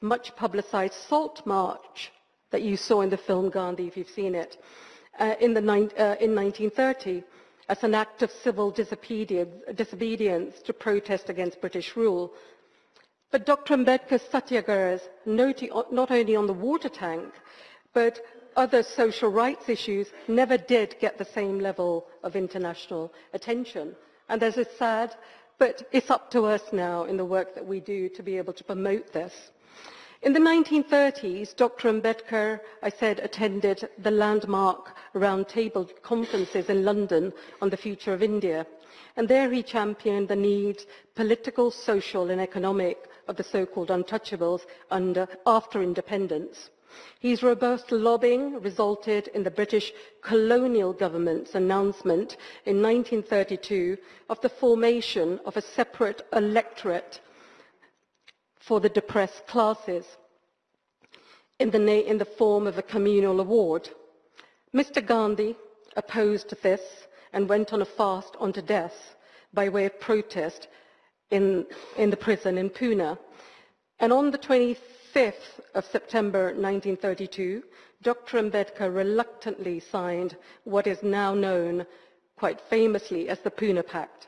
much publicized salt march that you saw in the film Gandhi, if you've seen it, uh, in, the, uh, in 1930 as an act of civil disobedience, disobedience to protest against British rule but Dr. Ambedkar's satyagrahas, not only on the water tank, but other social rights issues never did get the same level of international attention. And this is sad, but it's up to us now in the work that we do to be able to promote this. In the 1930s, Dr. Ambedkar, I said, attended the landmark roundtable conferences in London on the future of India. And there he championed the needs, political, social and economic, of the so-called untouchables under, after independence. His robust lobbying resulted in the British colonial government's announcement in 1932 of the formation of a separate electorate for the depressed classes in the, in the form of a communal award. Mr. Gandhi opposed this and went on a fast unto death by way of protest in, in the prison in Pune. And on the 25th of September 1932, Dr. Ambedkar reluctantly signed what is now known quite famously as the Pune Pact.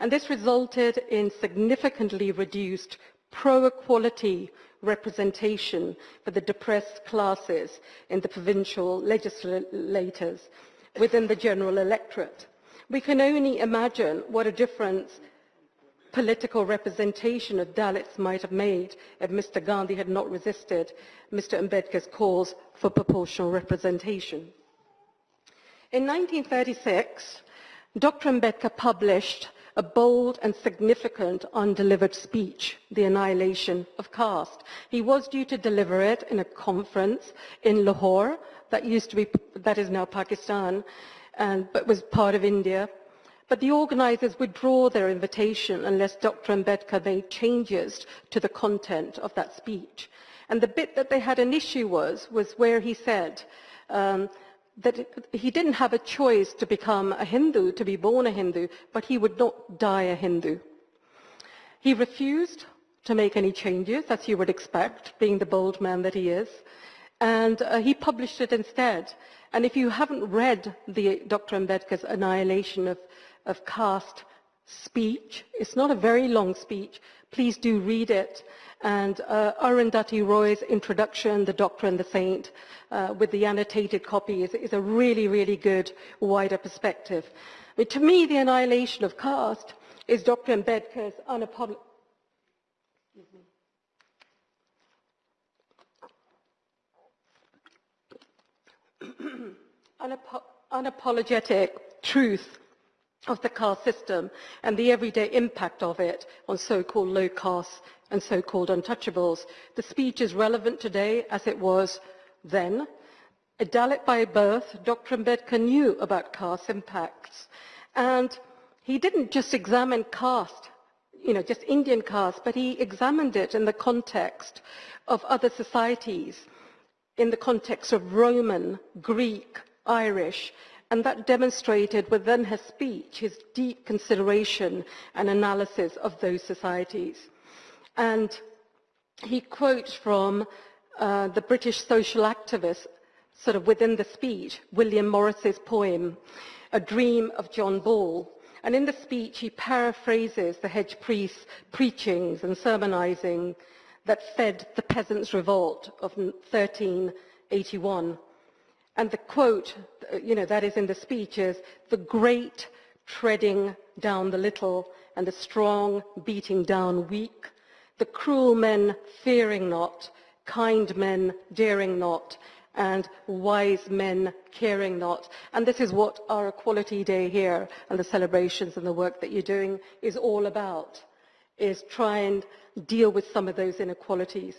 And this resulted in significantly reduced pro-equality representation for the depressed classes in the provincial legislators within the general electorate. We can only imagine what a difference political representation of Dalits might have made if Mr. Gandhi had not resisted Mr. Ambedkar's calls for proportional representation. In 1936, Dr. Ambedkar published a bold and significant undelivered speech, The Annihilation of Caste. He was due to deliver it in a conference in Lahore, that used to be, that is now Pakistan, and, but was part of India, but the organisers withdraw their invitation unless Dr. Ambedkar made changes to the content of that speech. And the bit that they had an issue was, was where he said um, that he didn't have a choice to become a Hindu, to be born a Hindu, but he would not die a Hindu. He refused to make any changes, as you would expect, being the bold man that he is, and uh, he published it instead. And if you haven't read the Dr. Ambedkar's Annihilation of, of Caste speech, it's not a very long speech, please do read it. And uh, Arundhati Roy's introduction, The Doctor and the Saint, uh, with the annotated copy is, is a really, really good wider perspective. To me, the annihilation of caste is Dr. Ambedkar's unapologetic Unapo unapologetic truth of the caste system and the everyday impact of it on so-called low castes and so-called untouchables. The speech is relevant today as it was then. A Dalit by birth, Dr. Ambedkar knew about caste impacts. And he didn't just examine caste, you know, just Indian caste, but he examined it in the context of other societies, in the context of Roman, Greek, Irish, and that demonstrated within his speech his deep consideration and analysis of those societies. And he quotes from uh, the British social activist, sort of within the speech, William Morris's poem, A Dream of John Ball. And in the speech, he paraphrases the hedge priest's preachings and sermonizing that fed the peasants' revolt of 1381. And the quote, you know, that is in the speech is, the great treading down the little and the strong beating down weak, the cruel men fearing not, kind men daring not, and wise men caring not. And this is what our Equality Day here and the celebrations and the work that you're doing is all about, is try and deal with some of those inequalities.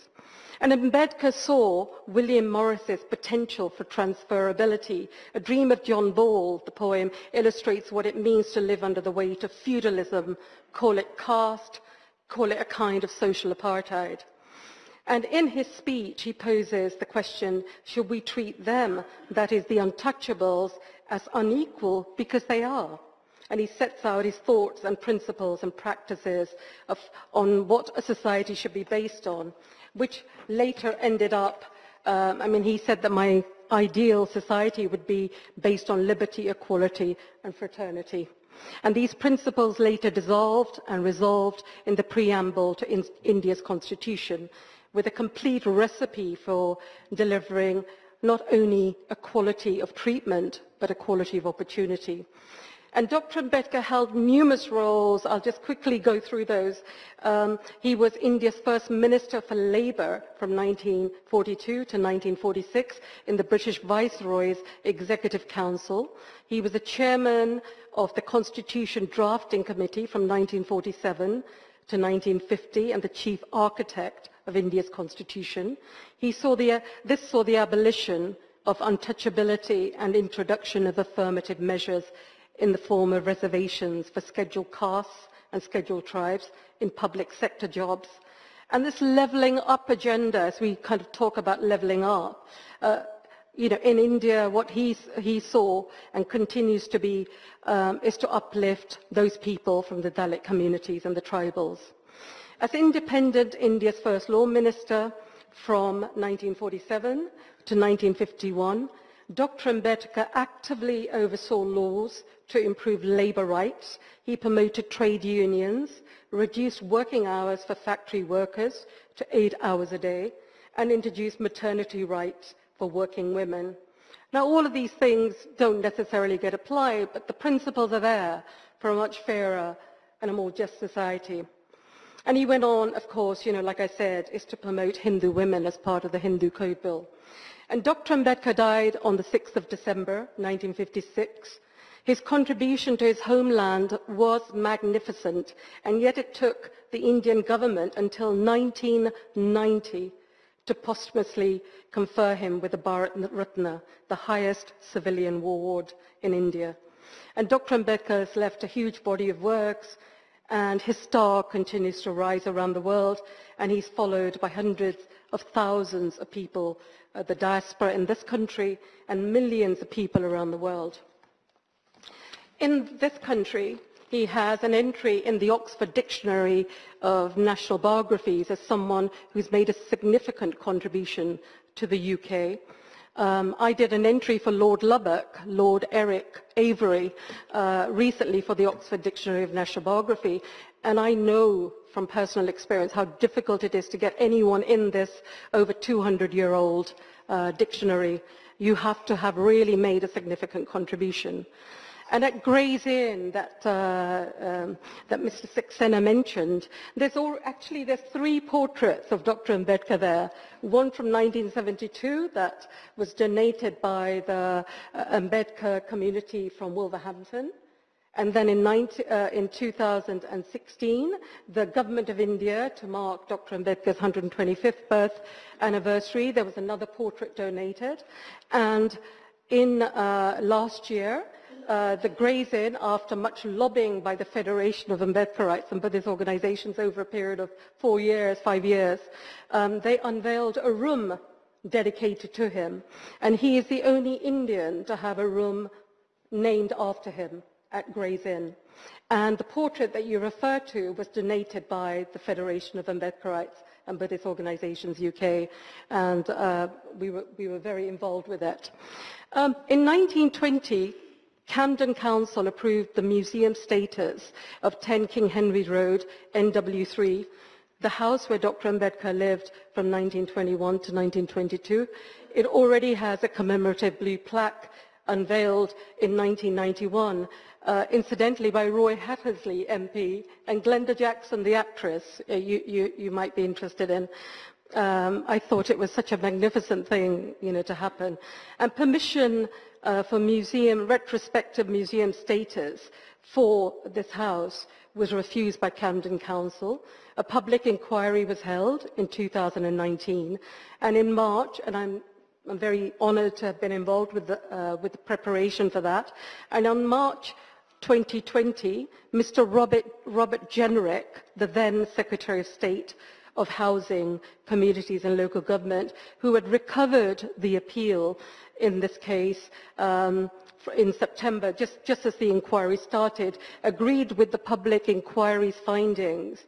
And Ambedkar saw William Morris's potential for transferability. A Dream of John Ball, the poem, illustrates what it means to live under the weight of feudalism, call it caste, call it a kind of social apartheid. And in his speech, he poses the question, should we treat them, that is the untouchables, as unequal because they are? And he sets out his thoughts and principles and practices of, on what a society should be based on, which later ended up, um, I mean, he said that my ideal society would be based on liberty, equality, and fraternity. And these principles later dissolved and resolved in the preamble to in India's constitution, with a complete recipe for delivering not only equality of treatment, but equality of opportunity. And Dr. Ambedkar held numerous roles. I'll just quickly go through those. Um, he was India's first Minister for Labour from 1942 to 1946 in the British Viceroy's Executive Council. He was the chairman of the Constitution Drafting Committee from 1947 to 1950 and the chief architect of India's constitution. He saw the, this saw the abolition of untouchability and introduction of affirmative measures in the form of reservations for scheduled castes and scheduled tribes in public sector jobs. And this levelling up agenda, as we kind of talk about levelling up, uh, you know, in India, what he, he saw and continues to be um, is to uplift those people from the Dalit communities and the tribals. As independent India's first law minister from 1947 to 1951, Dr. Ambedkar actively oversaw laws to improve labour rights. He promoted trade unions, reduced working hours for factory workers to eight hours a day, and introduced maternity rights for working women. Now, all of these things don't necessarily get applied, but the principles are there for a much fairer and a more just society. And he went on, of course, you know, like I said, is to promote Hindu women as part of the Hindu Code Bill. And Dr. Ambedkar died on the 6th of December, 1956. His contribution to his homeland was magnificent, and yet it took the Indian government until 1990 to posthumously confer him with the Bharat Ratna, the highest civilian award in India. And Dr. Ambedkar has left a huge body of works, and his star continues to rise around the world, and he's followed by hundreds of thousands of people, uh, the diaspora in this country, and millions of people around the world. In this country, he has an entry in the Oxford Dictionary of National Biographies as someone who's made a significant contribution to the UK. Um, I did an entry for Lord Lubbock, Lord Eric Avebury, uh, recently for the Oxford Dictionary of National Biography, and I know from personal experience how difficult it is to get anyone in this over 200-year-old uh, dictionary. You have to have really made a significant contribution. And at Gray's Inn that, uh, um, that Mr. Saxena mentioned, there's all, actually there's three portraits of Dr. Ambedkar there. One from 1972 that was donated by the uh, Ambedkar community from Wolverhampton. And then in, 90, uh, in 2016, the Government of India, to mark Dr. Ambedkar's 125th birth anniversary, there was another portrait donated. And in uh, last year, uh, the Gray's Inn, after much lobbying by the Federation of Ambedkarites and Buddhist organizations over a period of four years, five years, um, they unveiled a room dedicated to him. And he is the only Indian to have a room named after him at Gray's Inn. And the portrait that you refer to was donated by the Federation of Ambedkarites and Buddhist Organizations UK, and uh, we, were, we were very involved with it. Um, in 1920, Camden Council approved the museum status of 10 King Henry Road, NW3, the house where Dr. Ambedkar lived from 1921 to 1922. It already has a commemorative blue plaque unveiled in 1991, uh, incidentally by Roy Hattersley MP and Glenda Jackson, the actress, uh, you, you, you might be interested in. Um, I thought it was such a magnificent thing, you know, to happen. And permission uh, for museum, retrospective museum status for this house was refused by Camden Council. A public inquiry was held in 2019, and in March, and I'm, I'm very honoured to have been involved with the, uh, with the preparation for that, and on March 2020, Mr. Robert, Robert Jenrick, the then Secretary of State, of Housing, Communities and Local Government, who had recovered the appeal in this case um, in September, just, just as the inquiry started, agreed with the public inquiry's findings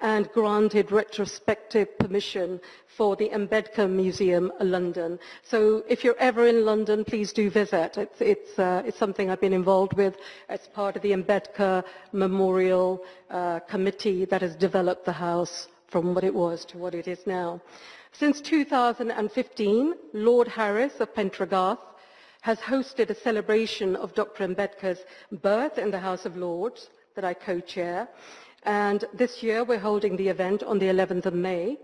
and granted retrospective permission for the Ambedkar Museum London. So if you're ever in London, please do visit. It's, it's, uh, it's something I've been involved with as part of the Ambedkar Memorial uh, Committee that has developed the house from what it was to what it is now. Since 2015, Lord Harris of Pentragarth has hosted a celebration of Dr. Ambedkar's birth in the House of Lords that I co-chair. And this year we're holding the event on the 11th of May.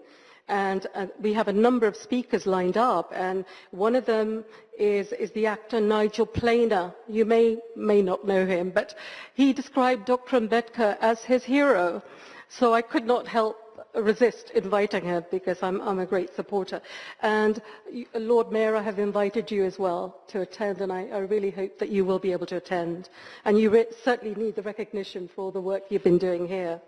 And uh, we have a number of speakers lined up. And one of them is, is the actor Nigel Planer. You may, may not know him, but he described Dr. Ambedkar as his hero. So I could not help resist inviting her because I'm, I'm a great supporter. And Lord Mayor, I have invited you as well to attend, and I, I really hope that you will be able to attend. And you certainly need the recognition for all the work you've been doing here.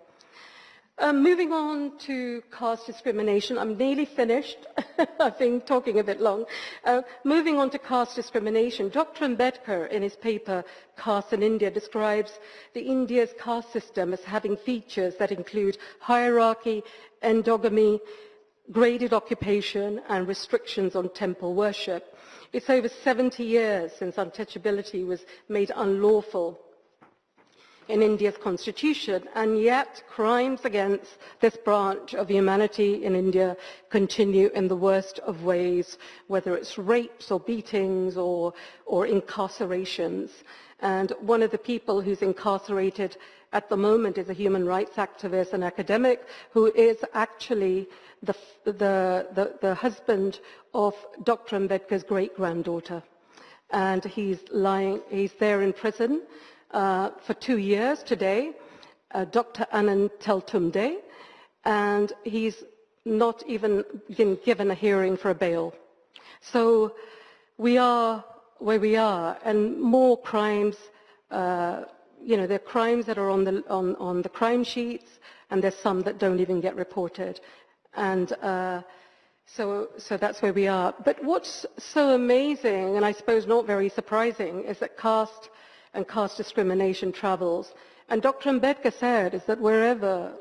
Um, moving on to caste discrimination, I'm nearly finished. I've been talking a bit long. Uh, moving on to caste discrimination, Dr. Ambedkar in his paper Caste in India describes the India's caste system as having features that include hierarchy, endogamy, graded occupation and restrictions on temple worship. It's over 70 years since untouchability was made unlawful in India's constitution, and yet crimes against this branch of humanity in India continue in the worst of ways, whether it's rapes or beatings or, or incarcerations. And one of the people who's incarcerated at the moment is a human rights activist and academic who is actually the, the, the, the husband of Dr. Ambedkar's great-granddaughter. And he's lying, he's there in prison uh, for two years today, uh, Dr. Anand Teltumbde, and he's not even been given a hearing for a bail. So we are where we are, and more crimes, uh, you know, there are crimes that are on the, on, on the crime sheets, and there's some that don't even get reported. And uh, so, so that's where we are. But what's so amazing, and I suppose not very surprising, is that caste and caste discrimination travels And Dr. Ambedkar said is that wherever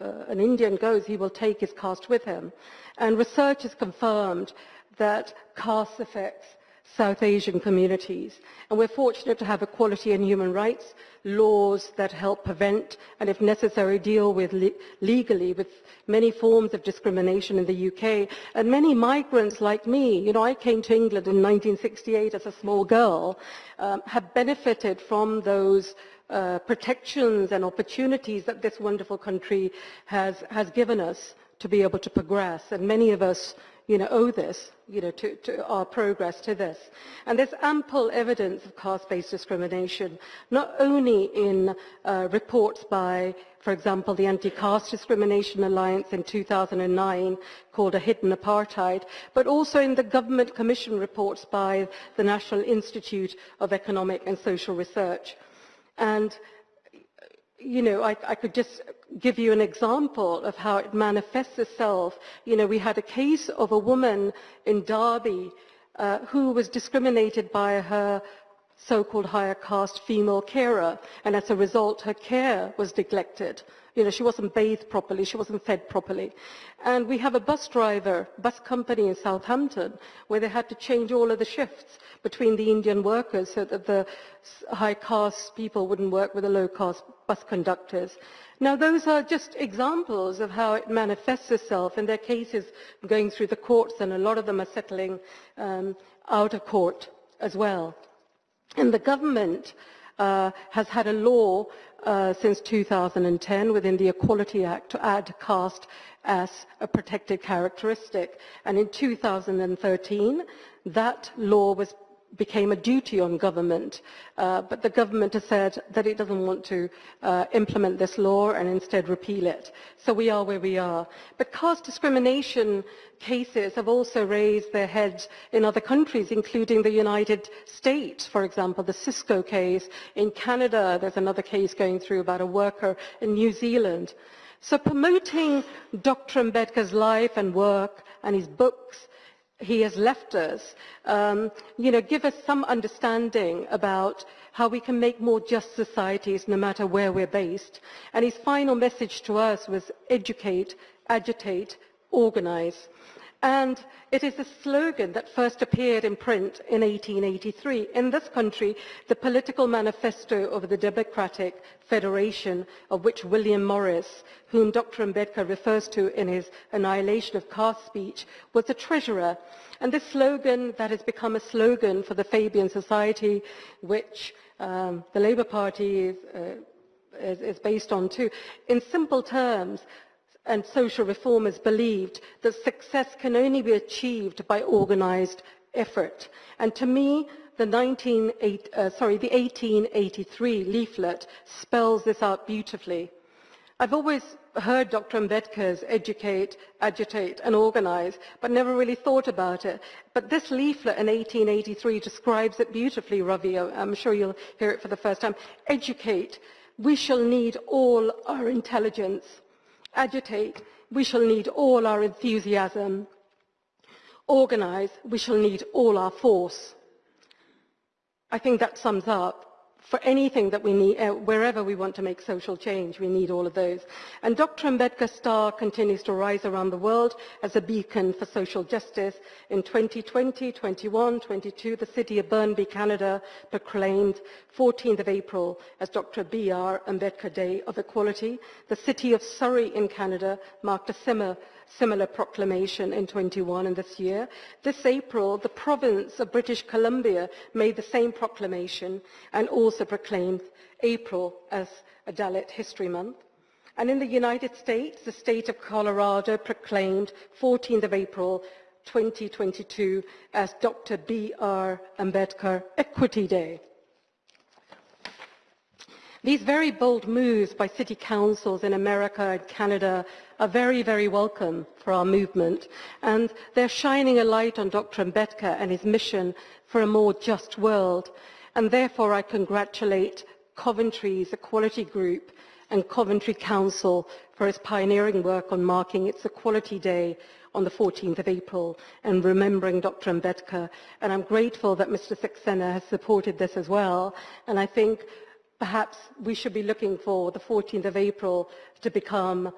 uh, an Indian goes, he will take his caste with him. And research has confirmed that caste affects South Asian communities. And we're fortunate to have equality and human rights laws that help prevent and, if necessary, deal with le legally with many forms of discrimination in the UK. And many migrants like me, you know, I came to England in 1968 as a small girl, um, have benefited from those uh, protections and opportunities that this wonderful country has, has given us to be able to progress. And many of us you know, owe this, you know, to, to our progress to this. And there's ample evidence of caste-based discrimination, not only in uh, reports by, for example, the Anti-Caste Discrimination Alliance in 2009 called A Hidden Apartheid, but also in the government commission reports by the National Institute of Economic and Social Research. And you know, I, I, could just give you an example of how it manifests itself. You know, we had a case of a woman in Derby uh, who was discriminated by her so-called higher caste female carer, and as a result, her care was neglected. You know, she wasn't bathed properly, she wasn't fed properly. And we have a bus driver, bus company in Southampton, where they had to change all of the shifts between the Indian workers so that the high caste people wouldn't work with the low caste bus conductors. Now those are just examples of how it manifests itself and their cases going through the courts and a lot of them are settling um, out of court as well. And the government uh, has had a law uh, since 2010 within the Equality Act to add caste as a protected characteristic. And in 2013, that law was became a duty on government, uh, but the government has said that it doesn't want to uh, implement this law and instead repeal it. So we are where we are. But caste discrimination cases have also raised their heads in other countries, including the United States, for example, the Cisco case. In Canada, there's another case going through about a worker in New Zealand. So promoting Dr. Ambedkar's life and work and his books he has left us, um, you know, give us some understanding about how we can make more just societies no matter where we're based. And his final message to us was educate, agitate, organize. And it is a slogan that first appeared in print in 1883. In this country, the political manifesto of the Democratic Federation, of which William Morris, whom Dr. Ambedkar refers to in his Annihilation of Caste speech, was the treasurer. And this slogan that has become a slogan for the Fabian Society, which um, the Labour Party is, uh, is, is based on too, in simple terms, and social reformers believed that success can only be achieved by organized effort. And to me, the, 19, uh, sorry, the 1883 leaflet spells this out beautifully. I've always heard Dr. Ambedkar's educate, agitate and organize, but never really thought about it. But this leaflet in 1883 describes it beautifully, Ravi. I'm sure you'll hear it for the first time. Educate. We shall need all our intelligence agitate, we shall need all our enthusiasm. Organize, we shall need all our force. I think that sums up for anything that we need, uh, wherever we want to make social change, we need all of those. And Dr. Ambedkar's star continues to rise around the world as a beacon for social justice. In 2020, 21, 22, the city of Burnaby, Canada proclaimed 14th of April as Dr. B.R. Ambedkar Day of Equality. The city of Surrey in Canada marked a similar similar proclamation in 21 and this year. This April, the province of British Columbia made the same proclamation and also proclaimed April as a Dalit History Month. And in the United States, the state of Colorado proclaimed 14th of April 2022 as Dr. B.R. Ambedkar Equity Day. These very bold moves by city councils in America and Canada are very, very welcome for our movement. And they're shining a light on Dr. Ambedkar and his mission for a more just world. And therefore, I congratulate Coventry's Equality Group and Coventry Council for its pioneering work on marking its Equality Day on the 14th of April and remembering Dr. Ambedkar. And I'm grateful that Mr. Saxena has supported this as well. And I think perhaps we should be looking for the 14th of April to become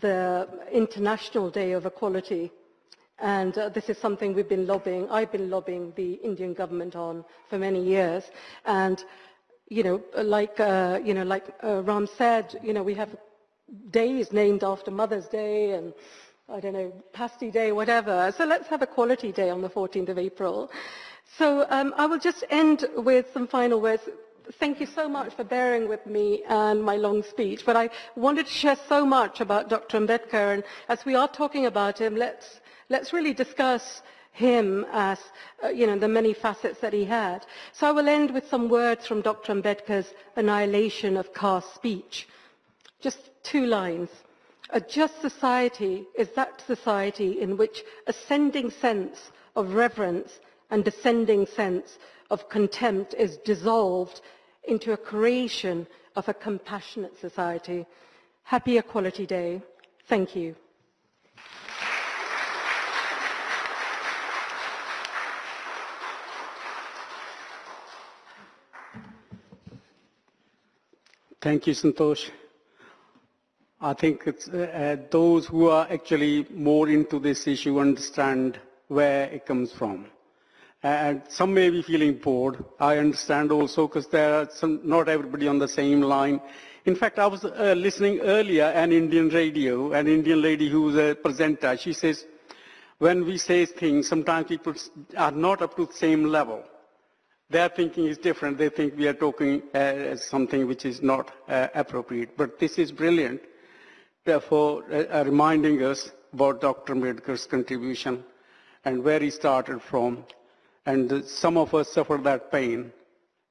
the International Day of Equality. And uh, this is something we've been lobbying, I've been lobbying the Indian government on for many years. And, you know, like, uh, you know, like uh, Ram said, you know, we have days named after Mother's Day and I don't know, Pasty Day, whatever. So let's have a Equality Day on the 14th of April. So um, I will just end with some final words. Thank you so much for bearing with me and my long speech, but I wanted to share so much about Dr. Ambedkar, and as we are talking about him, let's, let's really discuss him as, uh, you know, the many facets that he had. So I will end with some words from Dr. Ambedkar's Annihilation of Caste Speech. Just two lines. A just society is that society in which ascending sense of reverence and descending sense of contempt is dissolved into a creation of a compassionate society. Happy Equality Day. Thank you. Thank you, Santosh. I think uh, uh, those who are actually more into this issue understand where it comes from. And some may be feeling bored. I understand also because there are some, not everybody on the same line. In fact, I was uh, listening earlier an Indian radio, an Indian lady who was a presenter. She says, when we say things, sometimes people are not up to the same level. Their thinking is different. They think we are talking uh, something which is not uh, appropriate. But this is brilliant therefore uh, reminding us about Dr. Ambedkar's contribution and where he started from. And some of us suffered that pain,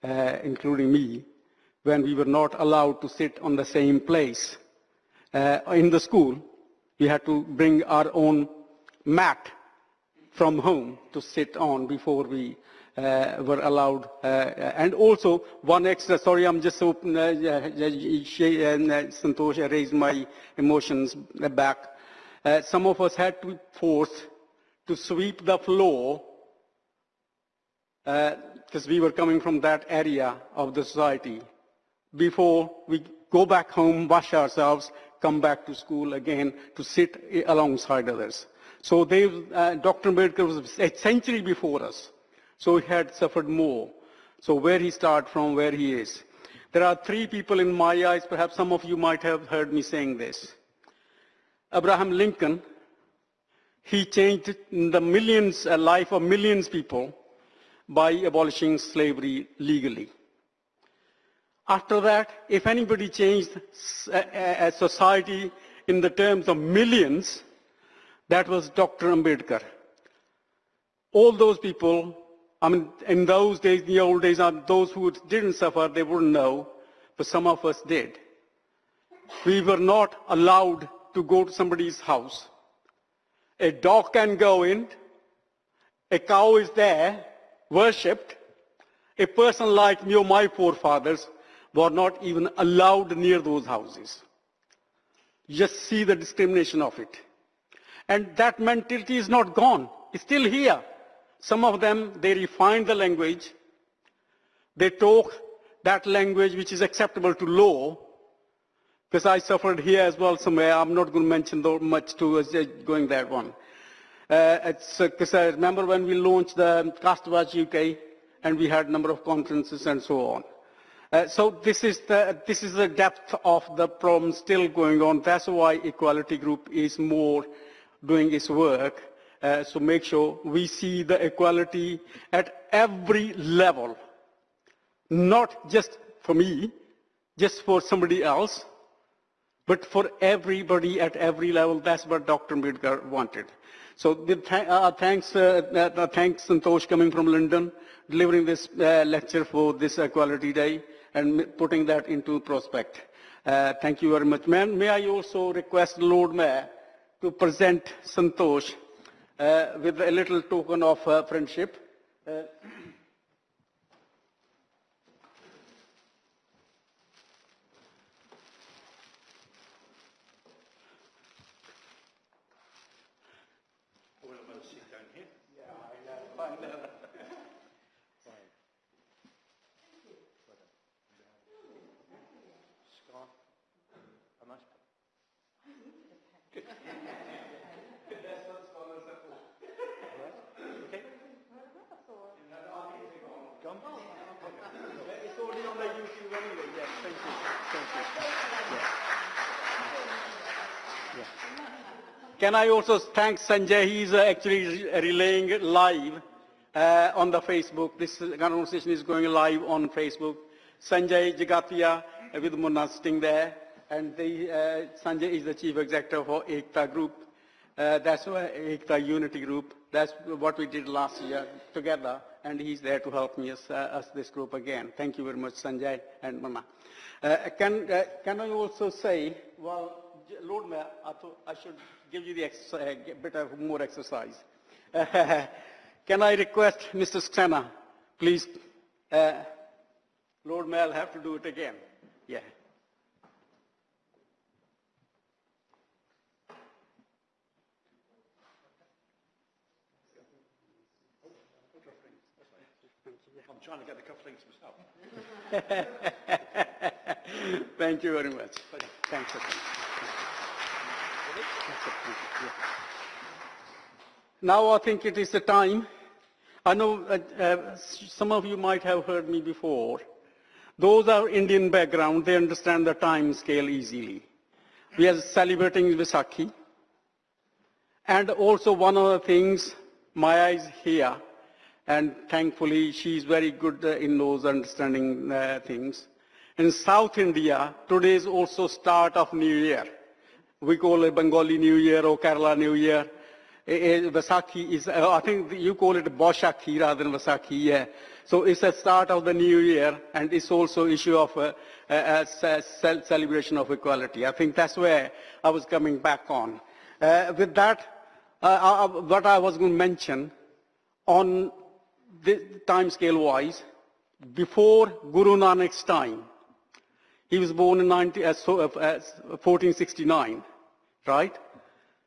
uh, including me, when we were not allowed to sit on the same place. Uh, in the school, we had to bring our own mat from home to sit on before we uh, were allowed. Uh, and also one extra, sorry, I'm just open, uh, Santosh raised my emotions back. Uh, some of us had to be forced to sweep the floor because uh, we were coming from that area of the society before we go back home, wash ourselves, come back to school again to sit alongside others. So uh, Dr. Ambedkar was a century before us. So he had suffered more. So where he started from, where he is. There are three people in my eyes, perhaps some of you might have heard me saying this. Abraham Lincoln, he changed the millions, a life of millions of people by abolishing slavery legally. After that, if anybody changed a, society in the terms of millions, that was Dr. Ambedkar. All those people I mean, in those days, in the old days, those who didn't suffer, they wouldn't know, but some of us did. We were not allowed to go to somebody's house. A dog can go in, a cow is there, worshipped. A person like me or my forefathers were not even allowed near those houses. Just see the discrimination of it. And that mentality is not gone. It's still here. Some of them, they refine the language. They talk that language which is acceptable to law. Because I suffered here as well somewhere. I'm not going to mention though much to uh, going that one. Uh, because uh, I remember when we launched the CasteWatch UK and we had a number of conferences and so on. Uh, so this is, the, this is the depth of the problem still going on. That's why Equality Group is more doing its work uh, so make sure we see the equality at every level, not just for me, just for somebody else, but for everybody at every level. That's what Dr. Ambedkar wanted. So th uh, thanks, uh, uh, thanks Santosh coming from London, delivering this uh, lecture for this Equality Day and putting that into prospect. Uh, thank you very much. Man, may I also request Lord Mayor to present Santosh uh, with a little token of uh, friendship. Uh, on? It's only on the YouTube anyway, yes, thank you. Thank you. Yeah. Yeah. Can I also thank Sanjay? He's uh, actually relaying live uh, on the Facebook. This uh, conversation is going live on Facebook. Sanjay Jagatia uh, with Munna sitting there. And the, uh, Sanjay is the chief executive for Ekta Group. Uh, that's why Ekta Unity Group. That's what we did last year together, and he's there to help me as, uh, as this group again. Thank you very much, Sanjay and. Uh, can, uh, can I also say, well, Lord Mayor, I thought I should give you the exercise, a bit of more exercise. can I request Mr. Saxena, please, uh, Lord Mayor, I'll have to do it again. Yeah. I'm trying to get the cufflinks myself. Thank you very much. Thanks. sir. Now I think it is the time. I know uh, uh, some of you might have heard me before. Those are Indian background, they understand the time scale easily. We are celebrating Vaisakhi. And also one of the things, Maya is here, and thankfully she is very good uh, in those understanding uh, things. In South India, today is also start of New Year. We call it Bengali New Year or Kerala New Year. Eh, eh, Vaisakhi is, uh, I think you call it Boshakhi rather than Vaisakhi, yeah. So it's a start of the new year and it's also issue of uh, uh, uh, ce- ce- celebration of equality. I think that's where I was coming back on. Uh, with that, uh, uh, what I was going to mention on the time scale wise, before Guru Nanak's time, he was born in 19, uh, so, uh, uh, 1469, right?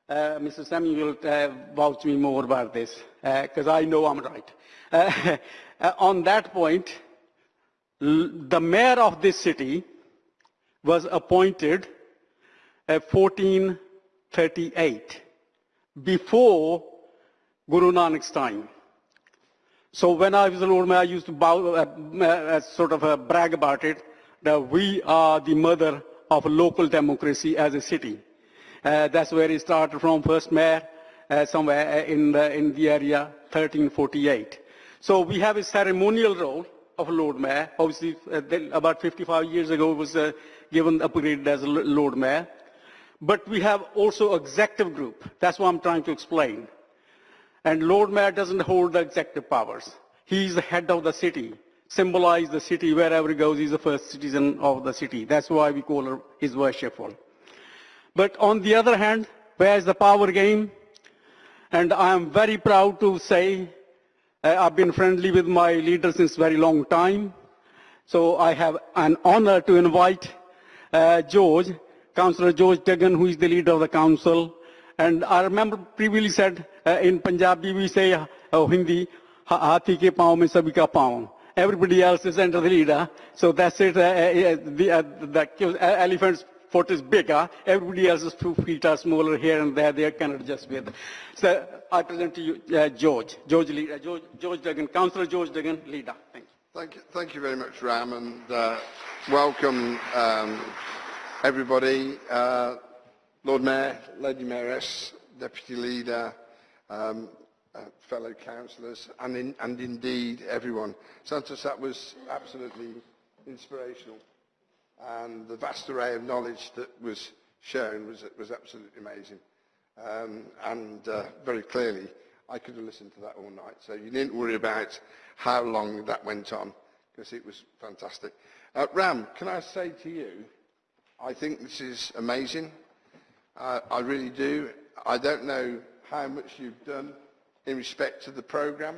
Uh, Mr. Samuel will uh, vouch me more about this, because I know I'm right. Uh, uh, on that point, the mayor of this city was appointed uh, 1438, before Guru Nanak's time. So when I was a Lord Mayor, I used to bow, uh, uh, sort of uh, brag about it, that we are the mother of local democracy as a city. Uh, that's where it started from, first mayor, uh, somewhere uh, in the, in the area, 1348. So we have a ceremonial role of Lord Mayor. Obviously, about 55 years ago, it was given upgraded as Lord Mayor. But we have also executive group. That's what I'm trying to explain. And Lord Mayor doesn't hold the executive powers. He's the head of the city, symbolize the city wherever he goes. He's the first citizen of the city. That's why we call her his worshipful. But on the other hand, where is the power game? And I am very proud to say uh, I've been friendly with my leader since very long time. So I have an honor to invite uh, George, Councillor George Duggan, who is the leader of the council. And I remember previously said uh, in Punjabi we say, uh, oh, Hindi, Hathi ke paon mein sabhi ka paon. Everybody else is under the leader. So that's it. Uh, uh, uh the, the elephant's foot is bigger. Everybody else's two feet are smaller here and there. They cannot adjust with. So I present to you uh, George, George, Lee- uh, George, George Duggan, Councillor George Duggan, leader. Thank you. Thank you, thank you very much, Ram, and uh, welcome um, everybody. Uh, Lord Mayor, Lady Mayoress, Deputy Leader, um, uh, fellow councillors, and, in, and indeed everyone. Santos, that was absolutely inspirational, and the vast array of knowledge that was shown was, was absolutely amazing. Um, and uh, very clearly, I could have listened to that all night. So you needn't worry about how long that went on, because it was fantastic. Uh, Ram, can I say to you, I think this is amazing. Uh, I really do. I don't know how much you've done in respect to the programme,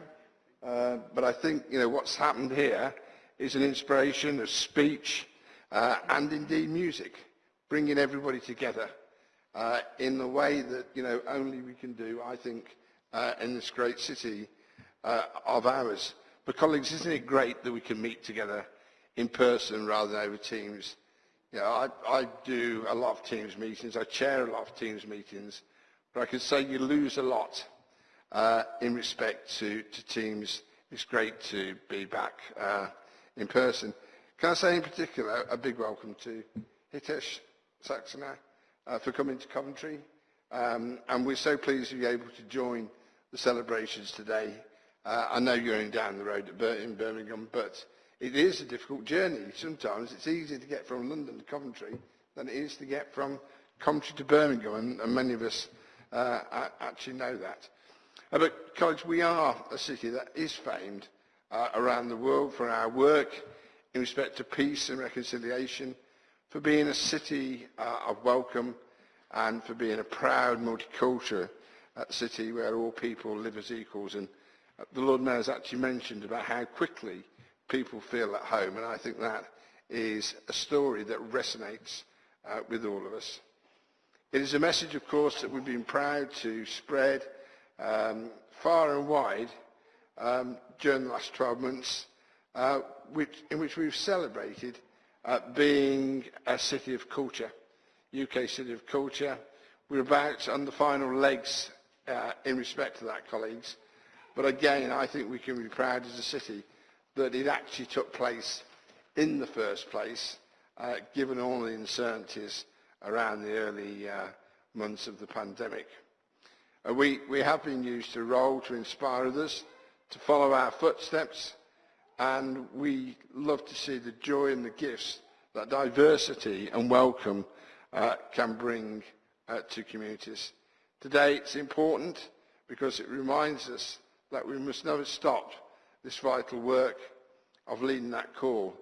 uh, but I think you know what's happened here is an inspiration, a speech, uh, and indeed music, bringing everybody together uh, in the way that you know only we can do. I think uh, in this great city uh, of ours. But colleagues, isn't it great that we can meet together in person rather than over Teams? You know, I, I do a lot of Teams meetings. I chair a lot of Teams meetings, but I can say you lose a lot uh, in respect to, to Teams it's great to be back uh, in person. Can I say in particular a big welcome to Hitesh Saxena uh, for coming to Coventry. Um, and we're so pleased to be able to join the celebrations today. Uh, I know you're only down the road in Birmingham, but it is a difficult journey. Sometimes it's easier to get from London to Coventry than it is to get from Coventry to Birmingham, and, and many of us uh, actually know that. Uh, but, College, we are a city that is famed uh, around the world for our work in respect to peace and reconciliation, for being a city uh, of welcome, and for being a proud multicultural uh, city where all people live as equals. And uh, the Lord Mayor has actually mentioned about how quickly people feel at home, and I think that is a story that resonates uh, with all of us. It is a message, of course, that we've been proud to spread um, far and wide um, during the last 12 months, uh, which, in which we've celebrated uh, being a city of culture, UK city of culture. We're about on the final legs uh, in respect to that, colleagues. But again, I think we can be proud as a city that it actually took place in the first place, uh, given all the uncertainties around the early uh, months of the pandemic. Uh, we, we have been used to role to inspire others, to follow our footsteps, and we love to see the joy and the gifts that diversity and welcome uh, can bring uh, to communities. Today it's important because it reminds us that we must never stop this vital work of leading that call.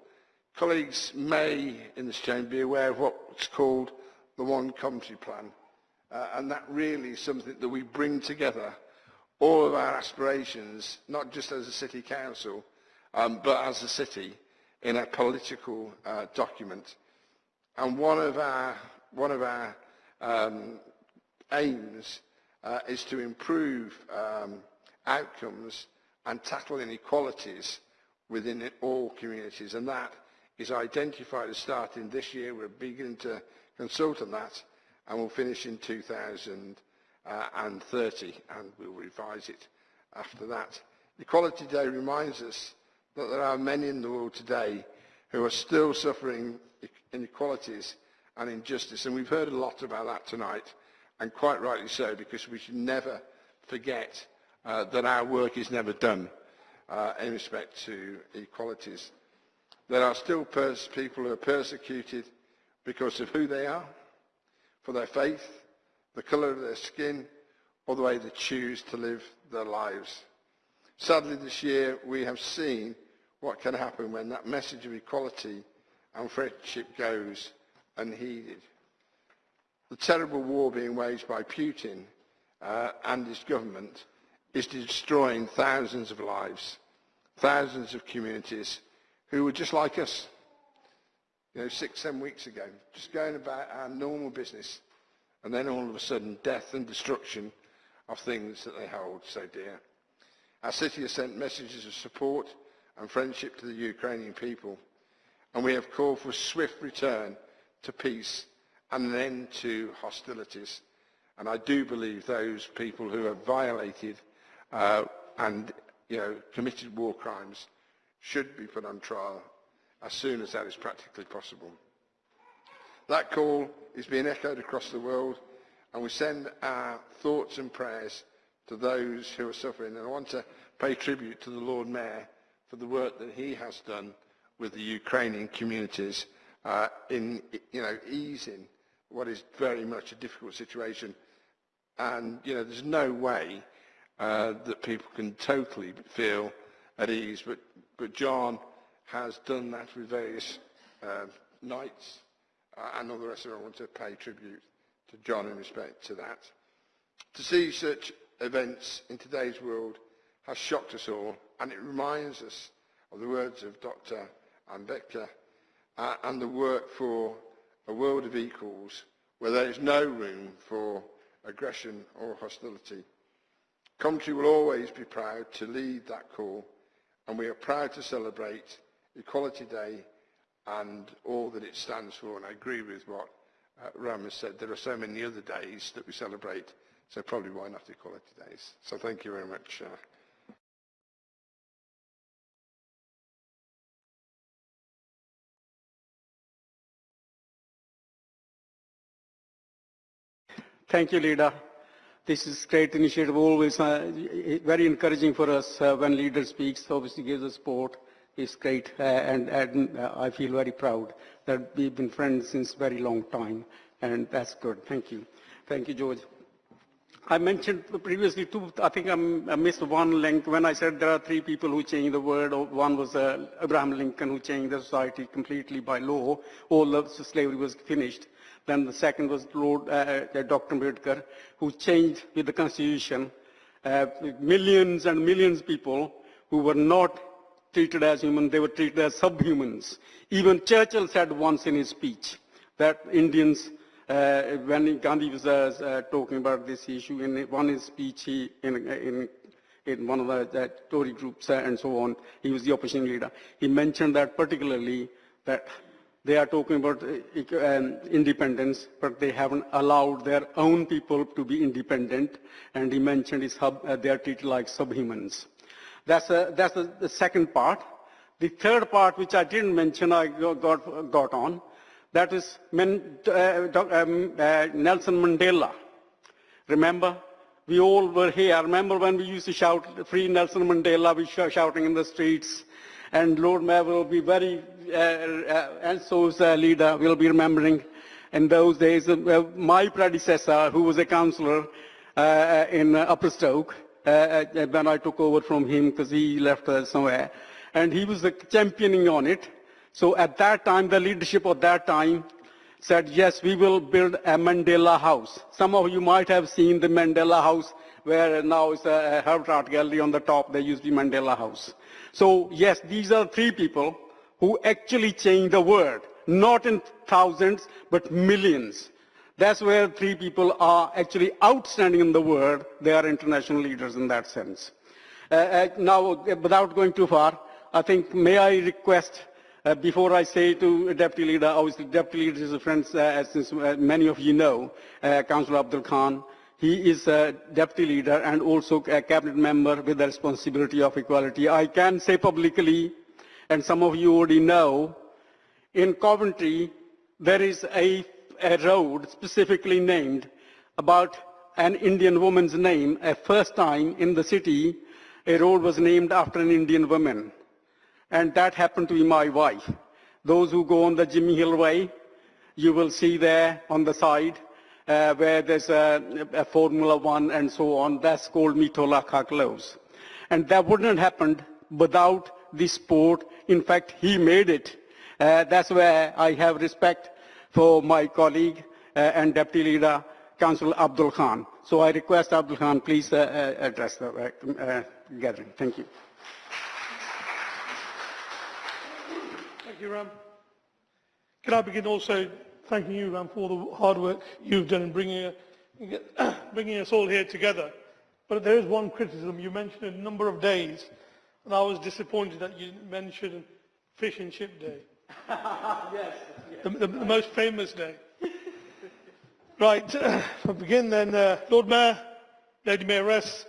Colleagues may in this chamber be aware of what's called the One Coventry Plan uh, and that really is something that we bring together all of our aspirations, not just as a city council, um, but as a city in a political uh, document. And one of our, one of our um, aims uh, is to improve um, outcomes and tackle inequalities within all communities. And that is identified as starting this year. We're beginning to consult on that and we will finish in 2030 and we'll revise it after that. Equality Day reminds us that there are many in the world today who are still suffering inequalities and injustice and we've heard a lot about that tonight and quite rightly so because we should never forget uh, that our work is never done uh, in respect to equalities. There are still people who are persecuted because of who they are, for their faith, the colour of their skin, or the way they choose to live their lives. Sadly, this year we have seen what can happen when that message of equality and friendship goes unheeded. The terrible war being waged by Putin uh, and his government is destroying thousands of lives, thousands of communities who were just like us, you know, six, seven weeks ago, just going about our normal business, and then all of a sudden death and destruction of things that they hold so dear. Our city has sent messages of support and friendship to the Ukrainian people, and we have called for swift return to peace and an end to hostilities. And I do believe those people who have violated uh, and you know, committed war crimes should be put on trial as soon as that is practically possible. That call is being echoed across the world and we send our thoughts and prayers to those who are suffering. And I want to pay tribute to the Lord Mayor for the work that he has done with the Ukrainian communities uh, in you know, easing what is very much a difficult situation. And you know, there's no way uh, that people can totally feel at ease. But, but John has done that with various uh, nights uh, and all the rest of it. I want to pay tribute to John in respect to that. To see such events in today's world has shocked us all, and it reminds us of the words of Dr. Ambedkar uh, and the work for a world of equals where there is no room for aggression or hostility. Coventry will always be proud to lead that call, and we are proud to celebrate Equality Day and all that it stands for. And I agree with what uh, Ram has said. There are so many other days that we celebrate, so probably why not Equality Days. So thank you very much. Uh, Thank you, leader. This is great initiative, always uh, very encouraging for us uh, when leader speaks, obviously gives us support. It's great, uh, and, and uh, I feel very proud that we've been friends since very long time, and that's good. Thank you. Thank you, George. I mentioned previously two, I think I'm, I missed one link when I said there are three people who changed the world. One was uh, Abraham Lincoln who changed the society completely by law. All the slavery was finished. Then the second was Lord uh, uh, Dr. Ambedkar, who changed with the Constitution uh, millions and millions of people who were not treated as human, they were treated as subhumans. Even Churchill said once in his speech that Indians, uh, when Gandhi was uh, uh, talking about this issue, in one his speech, he, in, in, in one of the, Tory groups uh, and so on, he was the opposition leader. He mentioned that particularly that they are talking about uh, um, independence, but they haven't allowed their own people to be independent. And he mentioned his hub, uh, they are treated like subhumans. That's, a, that's a, the second part. The third part, which I didn't mention, I got, got on, that is men, uh, um, uh, Nelson Mandela. Remember? We all were here. Remember when we used to shout, free Nelson Mandela, we were shouting in the streets. And Lord Mayor will be very, uh, uh, so's uh, leader will be remembering in those days, uh, my predecessor, who was a councillor uh, in Upper Stoke, uh, when I took over from him because he left uh, somewhere. And he was championing on it. So at that time, the leadership of that time said, yes, we will build a Mandela house. Some of you might have seen the Mandela house where now is a Herbert Art Gallery on the top. There used to be Mandela House. So yes, these are three people who actually changed the world, not in thousands, but millions. That's where three people are actually outstanding in the world. They are international leaders in that sense. Uh, uh, now, without going too far, I think, may I request, uh, before I say to Deputy Leader, obviously Deputy Leader is a friend, uh, as uh, many of you know, uh, Councillor Abdul Khan. He is a Deputy Leader and also a Cabinet Member with the responsibility of equality. I can say publicly, and some of you already know, in Coventry, there is a a road specifically named about an Indian woman's name, a first time in the city, a road was named after an Indian woman. And that happened to be my wife. Those who go on the Jimmy Hill Way, you will see there on the side uh, where there's a, a, Formula One and so on. That's called Mitola Close. And that wouldn't have happened without this sport. In fact, he made it. Uh, that's where I have respect for my colleague uh, and Deputy Leader, Councillor Abdul Khan. So I request Abdul Khan, please uh, uh address the uh, uh, gathering. Thank you. Thank you, Ram. Can I begin also thanking you, Ram, for all the hard work you've done in bringing, bringing us all here together. But there is one criticism. You mentioned a number of days, and I was disappointed that you mentioned Fish and Chip Day. yes. The, the, the, most famous day. right, uh, I'll begin then. Uh, Lord Mayor, Lady Mayoress,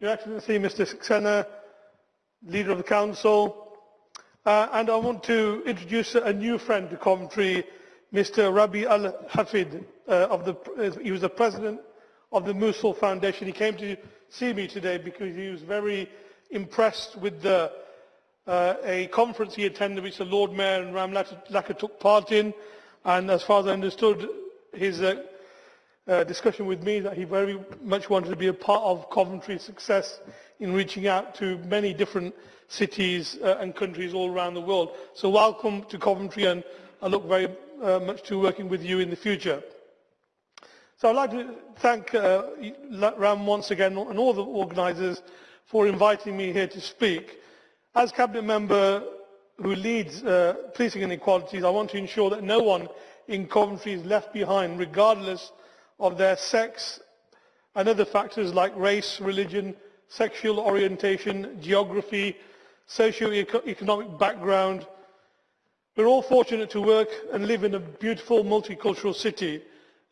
Your Excellency, Mr. Saxena, Leader of the Council, uh, and I want to introduce a new friend to Coventry, Mr. Rabi Al-Hafid. Uh, of the, uh, he was the President of the Mosul Foundation. He came to see me today because he was very impressed with the uh, a conference he attended which the Lord Mayor and Ram Lakha took part in and as far as I understood his uh, uh, discussion with me that he very much wanted to be a part of Coventry's success in reaching out to many different cities uh, and countries all around the world. So welcome to Coventry and I look very uh, much to working with you in the future. So I'd like to thank uh, Ram once again and all the organisers for inviting me here to speak. As Cabinet Member who leads uh, policing inequalities, I want to ensure that no one in Coventry is left behind, regardless of their sex and other factors like race, religion, sexual orientation, geography, socio-economic background. We're all fortunate to work and live in a beautiful multicultural city,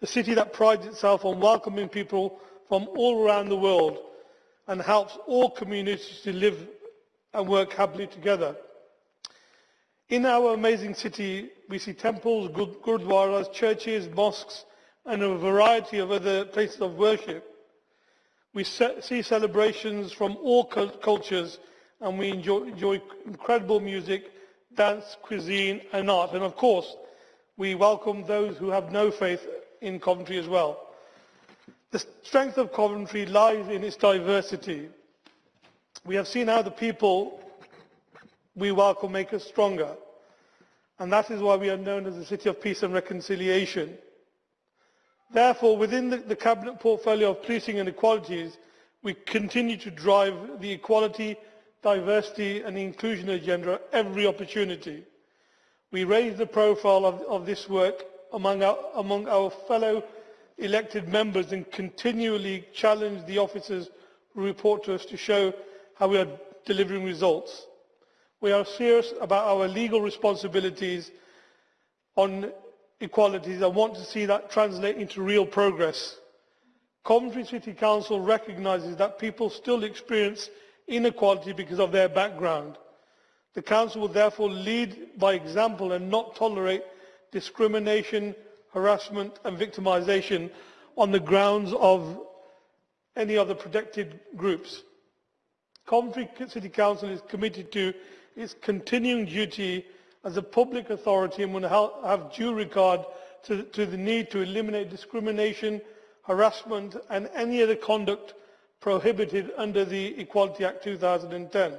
a city that prides itself on welcoming people from all around the world and helps all communities to live and work happily together. In our amazing city, we see temples, gurdwaras, churches, mosques, and a variety of other places of worship. We see celebrations from all cultures and we enjoy, enjoy incredible music, dance, cuisine and art. And of course, we welcome those who have no faith in Coventry as well. The strength of Coventry lies in its diversity. We have seen how the people we welcome make us stronger. And that is why we are known as the City of Peace and Reconciliation. Therefore, within the, the Cabinet portfolio of policing and equalities, we continue to drive the equality, diversity and inclusion agenda every opportunity. We raise the profile of, of this work among our, among our fellow elected members and continually challenge the officers who report to us to show how we are delivering results. We are serious about our legal responsibilities on equalities and want to see that translate into real progress. Coventry City Council recognises that people still experience inequality because of their background. The Council will therefore lead by example and not tolerate discrimination, harassment and victimisation on the grounds of any of the protected groups. Coventry City Council is committed to its continuing duty as a public authority and will have due regard to, to the need to eliminate discrimination, harassment and any other conduct prohibited under the Equality Act 2010.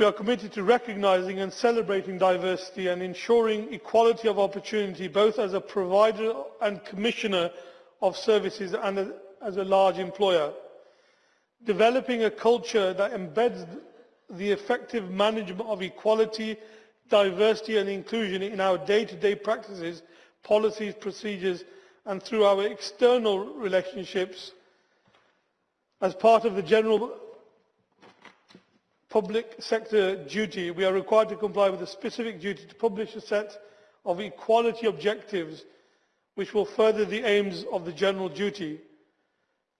We are committed to recognising and celebrating diversity and ensuring equality of opportunity both as a provider and commissioner of services and as, a large employer. Developing a culture that embeds the effective management of equality, diversity and inclusion in our day-to-day -day practices, policies, procedures and through our external relationships as part of the general public sector duty, we are required to comply with a specific duty to publish a set of equality objectives which will further the aims of the general duty.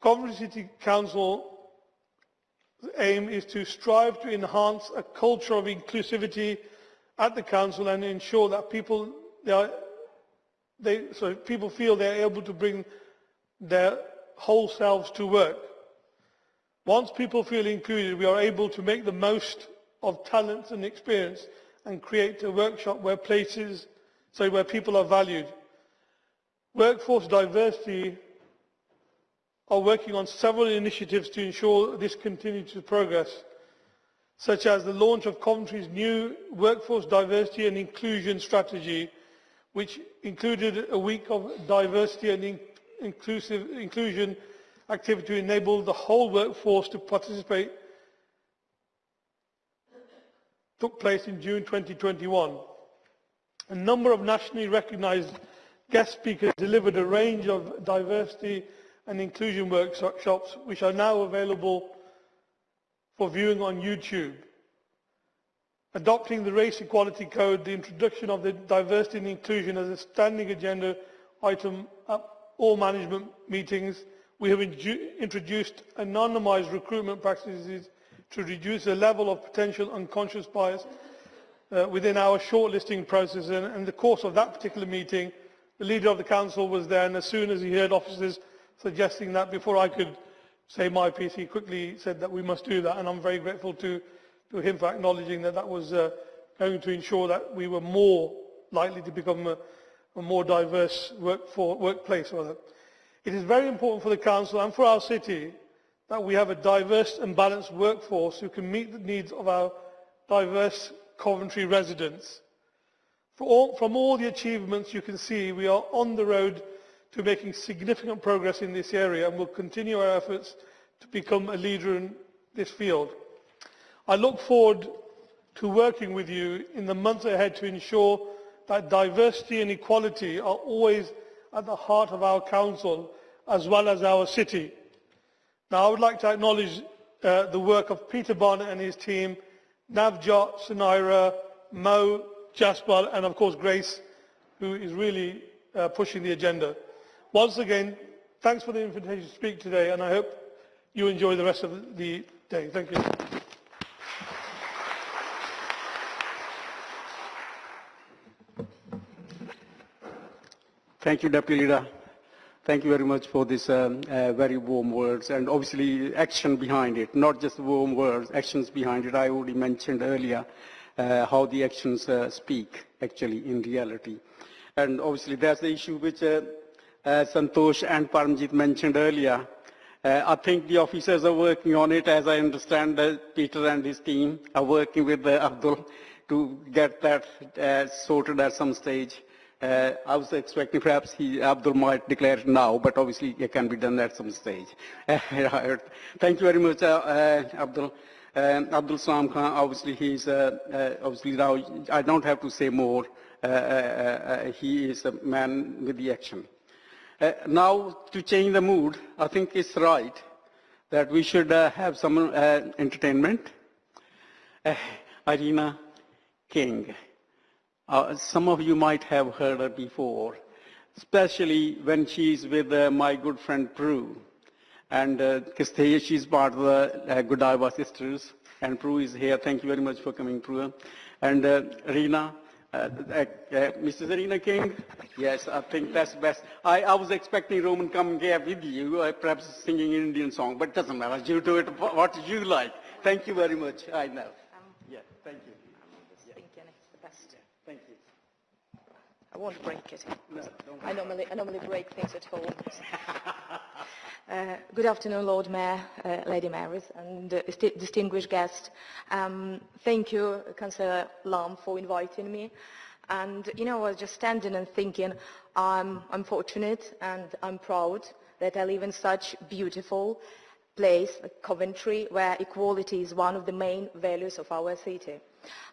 Coventry City Council aim is to strive to enhance a culture of inclusivity at the council and ensure that people they are, they, people feel they are able to bring their whole selves to work. Once people feel included, we are able to make the most of talents and experience and create a workshop where places, so where people are valued. Workforce diversity are working on several initiatives to ensure this continues to progress, such as the launch of Coventry's new workforce diversity and inclusion strategy, which included a week of diversity and in inclusive inclusion activity to enable the whole workforce to participate took place in June 2021. A number of nationally recognised guest speakers delivered a range of diversity and inclusion workshops which are now available for viewing on YouTube. Adopting the Race Equality Code, the introduction of the diversity and inclusion as a standing agenda item at all management meetings, we have introduced anonymised recruitment practices to reduce the level of potential unconscious bias uh, within our shortlisting process. And in the course of that particular meeting, the leader of the council was there, and as soon as he heard officers suggesting that before I could say my piece, he quickly said that we must do that, and I'm very grateful to, to him for acknowledging that that was uh, going to ensure that we were more likely to become a, a more diverse workplace. Rather. It is very important for the Council and for our city that we have a diverse and balanced workforce who can meet the needs of our diverse Coventry residents. All, from all the achievements you can see, we are on the road to making significant progress in this area and will continue our efforts to become a leader in this field. I look forward to working with you in the months ahead to ensure that diversity and equality are always at the heart of our council as well as our city. Now I would like to acknowledge uh, the work of Peter Barnett and his team, Navjot, Sunaira, Mo, Jasper and of course Grace, who is really uh, pushing the agenda. Once again, thanks for the invitation to speak today, and I hope you enjoy the rest of the day. Thank you. Thank you, Deputy Leader. Thank you very much for this um, uh, very warm words and obviously action behind it, not just warm words, actions behind it. I already mentioned earlier uh, how the actions uh, speak actually in reality. And obviously that's the issue which uh, uh, Santosh and Paramjit mentioned earlier. Uh, I think the officers are working on it, as I understand uh, Peter and his team are working with uh, Abdul to get that uh, sorted at some stage. Uh, I was expecting perhaps he, Abdul might declare now, but obviously it can be done at some stage. Thank you very much, uh, uh, Abdul. Um, Abdul Salam Khan, obviously he's, uh, uh, obviously now, I don't have to say more. Uh, he is a man with the action. Now, to change the mood, I think it's right that we should have some entertainment. Irina King. Uh, some of you might have heard her before, especially when she's with uh, my good friend Prue. And uh, she's part of the uh, Godiva sisters, and Prue is here. Thank you very much for coming, Prue. And uh, Rina, uh, uh, uh, Mrs. Arena King? Yes, I think that's best. I, I was expecting Roman come here with you, uh, perhaps singing an Indian song, but it doesn't matter. You do it what you like. Thank you very much. I know. Yeah, thank you. thinking it's the best. Thank you. I won't break it. No, don't I normally, I normally break things at home. Uh, good afternoon, Lord Mayor, uh, Lady Mayoress, and uh, distinguished guests. Um, thank you, Councillor Lam, for inviting me. And, you know, I was just standing and thinking, I'm, I'm fortunate and I'm proud that I live in such beautiful place, like Coventry, where equality is one of the main values of our city.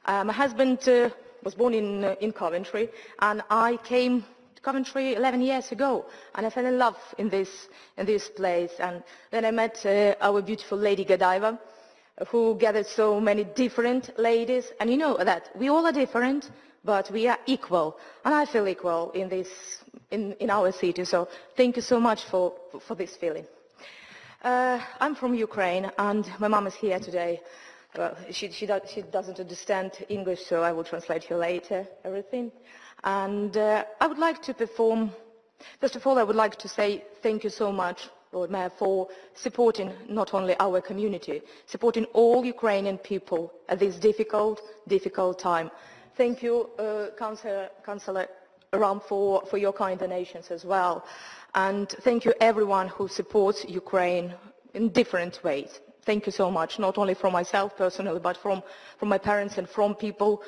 Uh, my husband uh, was born in, uh, in Coventry, and I came to Coventry 11 years ago, and I fell in love in this, in this place. And then I met uh, our beautiful lady Godiva, who gathered so many different ladies. And you know that we all are different, but we are equal. And I feel equal in, this, in, in our city. So thank you so much for, for this feeling. Uh, I'm from Ukraine, and my mom is here today. Well, she, she, do, she doesn't understand English, so I will translate here later everything. And uh, I would like to perform, first of all, I would like to say thank you so much, Lord Mayor, for supporting not only our community, supporting all Ukrainian people at this difficult, difficult time. Thank you, uh, Councillor, Councillor Ram, for, for your kind donations as well. And thank you everyone who supports Ukraine in different ways. Thank you so much, not only from myself personally, but from, from my parents and from people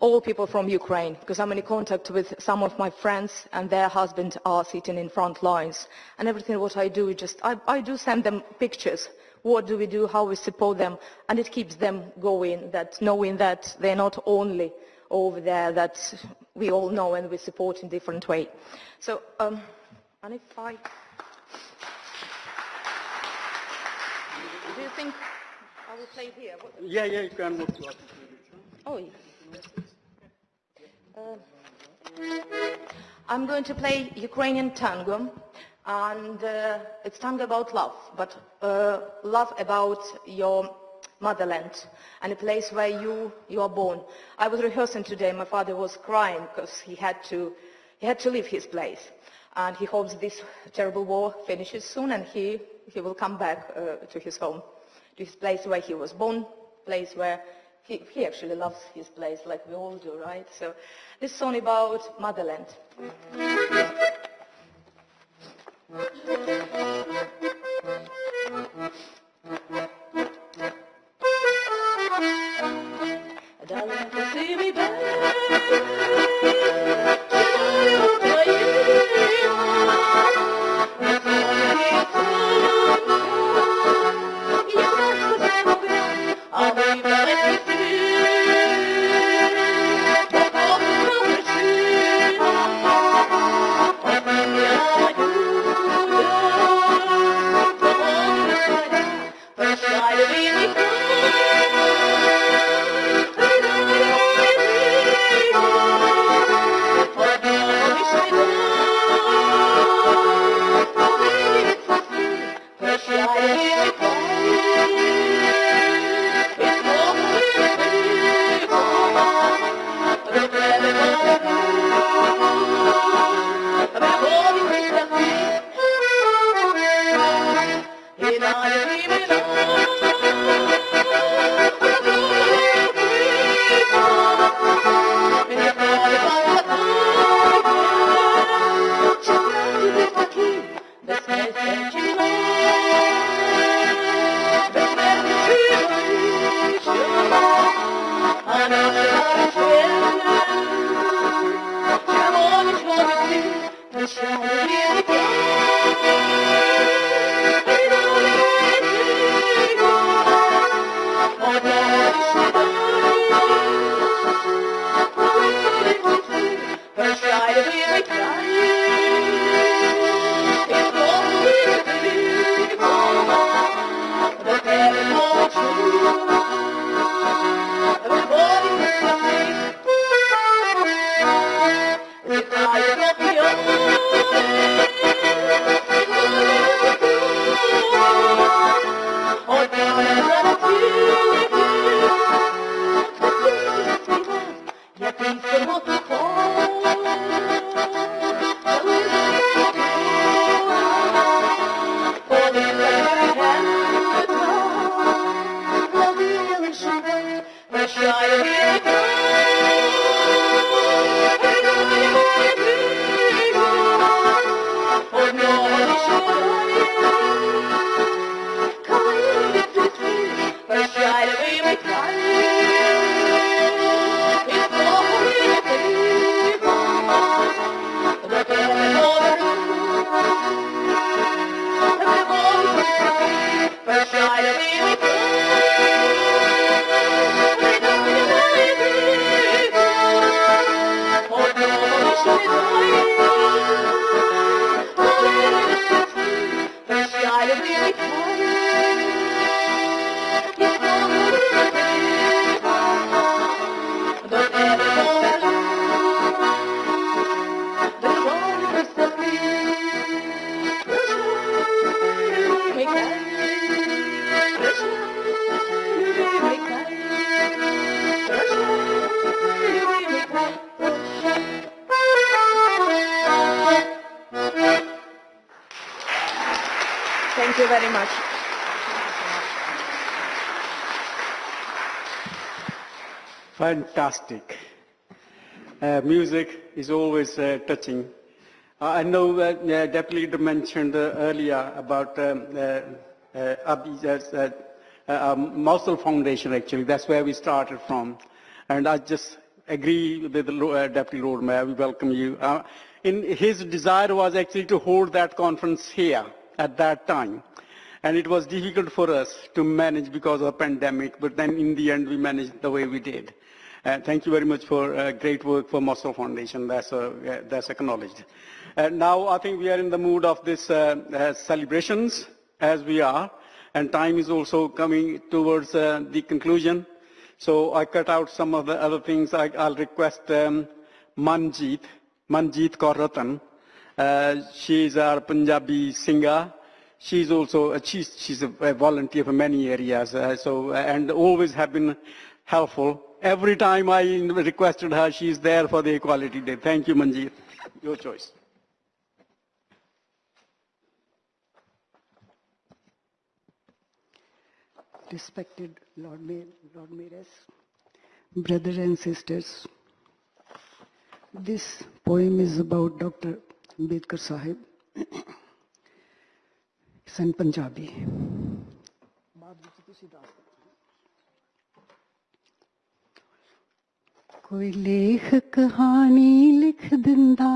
all people from Ukraine, because I'm in contact with some of my friends and their husbands are sitting in front lines. And everything what I do just, I, I do send them pictures. What do we do, how we support them, and it keeps them going, that knowing that they're not only over there, that we all know and we support in different way. So, um, and if I... Do you think I will play here? What- Yeah, yeah, you can move to Oh, yeah. Uh, I'm going to play Ukrainian tango, and uh, it's tango about love, but uh, love about your motherland and a place where you, you are born. I was rehearsing today, my father was crying because he had to, he had to leave his place. And he hopes this terrible war finishes soon and he, he will come back uh, to his home, to his place where he was born, place where he, he actually loves his place like we all do, right? So this song about motherland. Hare Fantastic. Uh, music is always uh, touching. Uh, I know uh, Deputy Leader mentioned uh, earlier about um, uh, uh, um, Mosul Foundation actually, that's where we started from. And I just agree with the Deputy Lord Mayor, we welcome you. In, his desire was actually to hold that conference here at that time. And it was difficult for us to manage because of the pandemic, but then in the end we managed the way we did. Uh, thank you very much for uh, great work for Mosul Foundation. That's, uh, that's acknowledged. Now I think we are in the mood of this celebrations as we are, and time is also coming towards the conclusion. So I cut out some of the other things. I, I'll request um, Manjeet, Manjeet Kaur. Uh, she is our Punjabi singer. She's also uh, she's, she's a, a volunteer for many areas. Uh, so and always have been helpful. Every time I requested her, she's there for the Equality Day. Thank you, Manjeet. Your choice. respected Lord Mayor, Lord Mayors, brothers and sisters. This poem is about Dr. Ambedkar Sahib. It's in Punjabi. ਕੋਈ ਲੇਖ ਕਹਾਣੀ ਲਿਖ ਦਿੰਦਾ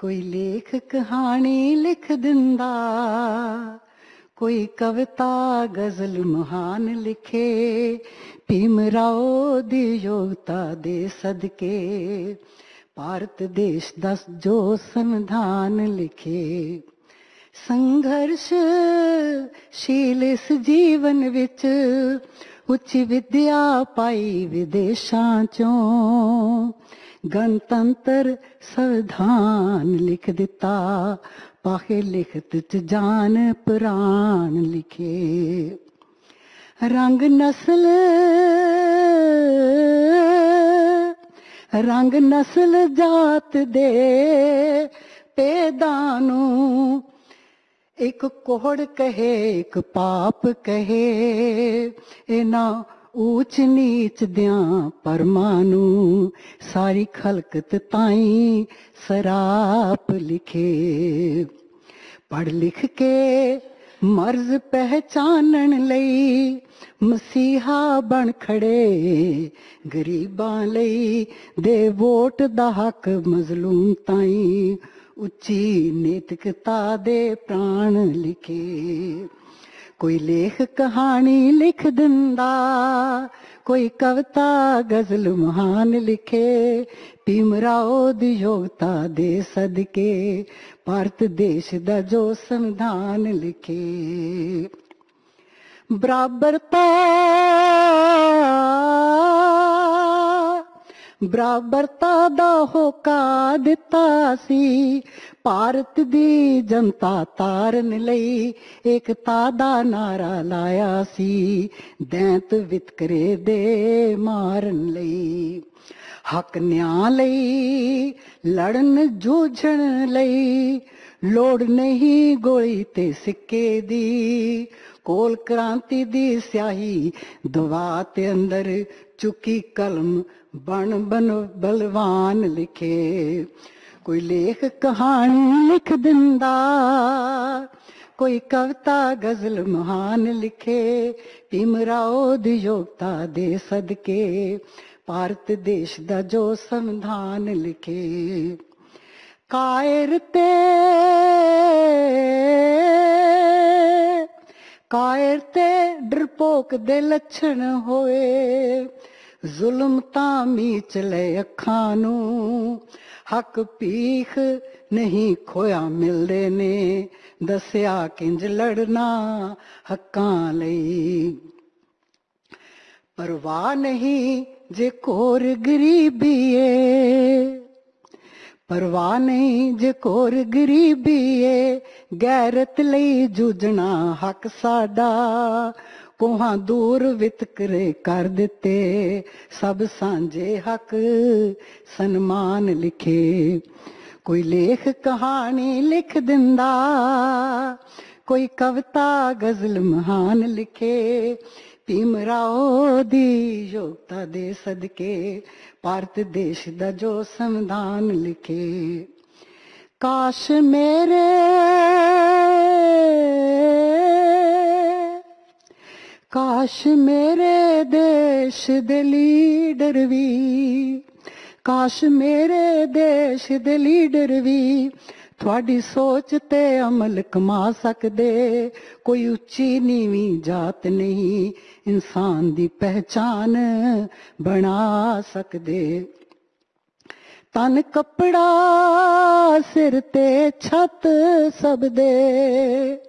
ਕੋਈ ਲੇਖ ਕਹਾਣੀ ਲਿਖ ਦਿੰਦਾ ਕੋਈ ਕਵਿਤਾ ਗਜ਼ਲ ਮਹਾਨ ਲਿਖੇ ਭੀਮ ਰਾਓ ਦੀ ਯੋਗਤਾ ਦੇ ਸਦਕੇ ਭਾਰਤ ਦੇਸ਼ ਦਾ ਜੋ ਸੰਵਿਧਾਨ ਲਿਖੇ ਸੰਘਰਸ਼ ਸ਼ੀਲ ਇਸ ਜੀਵਨ ਵਿੱਚ ਉੱਚ ਵਿਦਿਆ ਪਾਈ ਵਿਦੇਸ਼ਾਂ ਚੋਂ ਗਣਤੰਤਰ ਸੰਵਿਧਾਨ ਲਿਖ ਦਿੱਤਾ ਪਾਹੇ ਲਿਖਤ ਚ ਜਾਨ ਪ੍ਰਾਣ ਲਿਖੇ ਰੰਗ ਨਸਲ ਰੰਗ ਨਸਲ ਜਾਤ ਦੇ ਪੇਦਾਂ ਨੂੰ ਇੱਕ ਕੋਹੜ ਕਹੇ, ਇੱਕ ਪਾਪ ਕਹੇ, ਇਹਨਾਂ ਊਚ ਨੀਚ ਦਿਆਂ ਪਰਮਾਂ ਨੂੰ ਸਾਰੀ ਖਲਕਤ ਤਾਈ ਸਰਾਪ ਲਿਖੇ। ਪੜ ਲਿਖ ਕੇ ਮਰਜ਼ ਪਹਿਚਾਨਣ ਲਈ ਮਸੀਹਾ ਬਣ ਖੜੇ, ਗਰੀਬਾਂ ਲਈ ਦੇ ਵੋਟ ਦਾ ਹੱਕ ਮਜ਼ਲੂਮ ਤਾਈ ਉੱਚੀ ਨੈਤਿਕਤਾ ਦੇ ਪ੍ਰਾਣ ਲਿਖੇ ਕੋਈ ਲੇਖ ਕਹਾਣੀ ਲਿਖ ਦਿੰਦਾ ਕੋਈ ਕਵਿਤਾ ਗਜ਼ਲ ਮਹਾਨ ਲਿਖੇ ਭੀਮ ਰਾਓ ਦੀ ਯੋਗਤਾ ਦੇ ਸਦਕੇ ਭਾਰਤ ਦੇਸ਼ ਦਾ ਜੋ ਸੰਵਿਧਾਨ ਲਿਖੇ ਬਰਾਬਰਤਾ ਬਰਾਬਰਤਾ ਦਾ ਹੋਕਾ ਦਿੱਤਾ ਸੀ। ਭਾਰਤ ਦੀ ਜਨਤਾ ਤਾਰਨ ਲਈ ਏਕਤਾ ਦਾ ਨਾਰਾ ਲਾਇਆ ਸੀ। ਦੈਂਤ ਵਿਤਕਰੇ ਦੇ ਮਾਰਨ ਲਈ। ਹੱਕ ਨਿਆਂ ਲਈ, ਲੜਨ ਜੂਝਣ ਲਈ। ਲੋੜ ਨਹੀਂ ਗੋਲੀ ਤੇ ਸਿੱਕੇ ਦੀ। ਕੋਲ ਕ੍ਰਾਂਤੀ ਦੀ ਸਿਆਹੀ ਦਵਾ ਤੇ ਅੰਦਰ ਚੁੱਕੀ ਕਲਮ ਬਣ ਬਨ ਬਲਵਾਨ ਲਿਖੇ। ਕੋਈ ਲੇਖ ਕਹਾਣੀ ਲਿਖ ਦਿੰਦਾ, ਕੋਈ ਕਵਿਤਾ ਗਜ਼ਲ ਮਹਾਨ ਲਿਖੇ। ਭੀਮਰਾਓ ਦੀ ਯੋਗਤਾ ਦੇ ਸਦਕੇ, ਭਾਰਤ ਦੇਸ਼ ਦਾ ਜੋ ਸੰਵਿਧਾਨ ਲਿਖੇ। ਕਾਇਰ ਤੇ ਕਾਇਰ ਤੇ ਡਰਪੋਕ ਦੇ ਲੱਛਣ ਹੋਏ। ਜ਼ੁਲਮ ਤਾਂ ਮੀਚ ਲੈ ਅੱਖਾਂ ਨੂੰ। ਹੱਕ ਪੀਖ ਨਹੀਂ ਖੋਇਆ ਮਿਲਦੇ ਨੇ। ਦੱਸਿਆ ਕਿੰਜ ਲੜਨਾ ਹੱਕਾਂ ਲਈ। ਪਰਵਾਹ ਨਹੀਂ ਜੇ ਕੋਰ ਗਰੀਬੀ ਏ। ਪਰਵਾਹ ਨਹੀਂ ਜੇ ਕੋਰ ਗਰੀਬੀ ਏ। ਗੈਰਤ ਲਈ ਜੂਝਣਾ ਹੱਕ ਸਾਡਾ। ਕੋਹਾਂ ਦੂਰ ਵਿਤਕਰੇ ਕਰ ਦਿੱਤੇ ਸਭ ਸਾਂਝੇ ਹੱਕ ਸਨਮਾਨ ਲਿਖੇ ਕੋਈ ਲੇਖ ਕਹਾਣੀ ਲਿਖ ਦਿੰਦਾ ਕੋਈ ਕਵਿਤਾ ਗਜ਼ਲ ਮਹਾਨ ਲਿਖੇ ਭੀਮਰਾਓ ਦੀ ਯੋਗਤਾ ਦੇ ਸਦਕੇ ਭਾਰਤ ਦੇਸ਼ ਦਾ ਜੋ ਸੰਵਿਧਾਨ ਲਿਖੇ ਕਾਸ਼ ਮੇਰੇ ਕਾਸ਼ ਮੇਰੇ ਦੇਸ਼ ਦੇ ਲੀਡਰ ਵੀ, ਕਾਸ਼ ਮੇਰੇ ਦੇਸ਼ ਦੇ ਲੀਡਰ ਵੀ ਤੁਹਾਡੀ ਸੋਚ ਤੇ ਅਮਲ ਕਮਾ ਸਕਦੇ। ਕੋਈ ਉੱਚੀ ਨੀਵੀਂ ਜਾਤ ਨਹੀਂ ਇਨਸਾਨ ਦੀ ਪਹਿਚਾਨ ਬਣਾ ਸਕਦੇ। ਤਨ ਕਪੜਾ ਸਿਰ ਤੇ ਛੱਤ ਸਭ ਦੇ।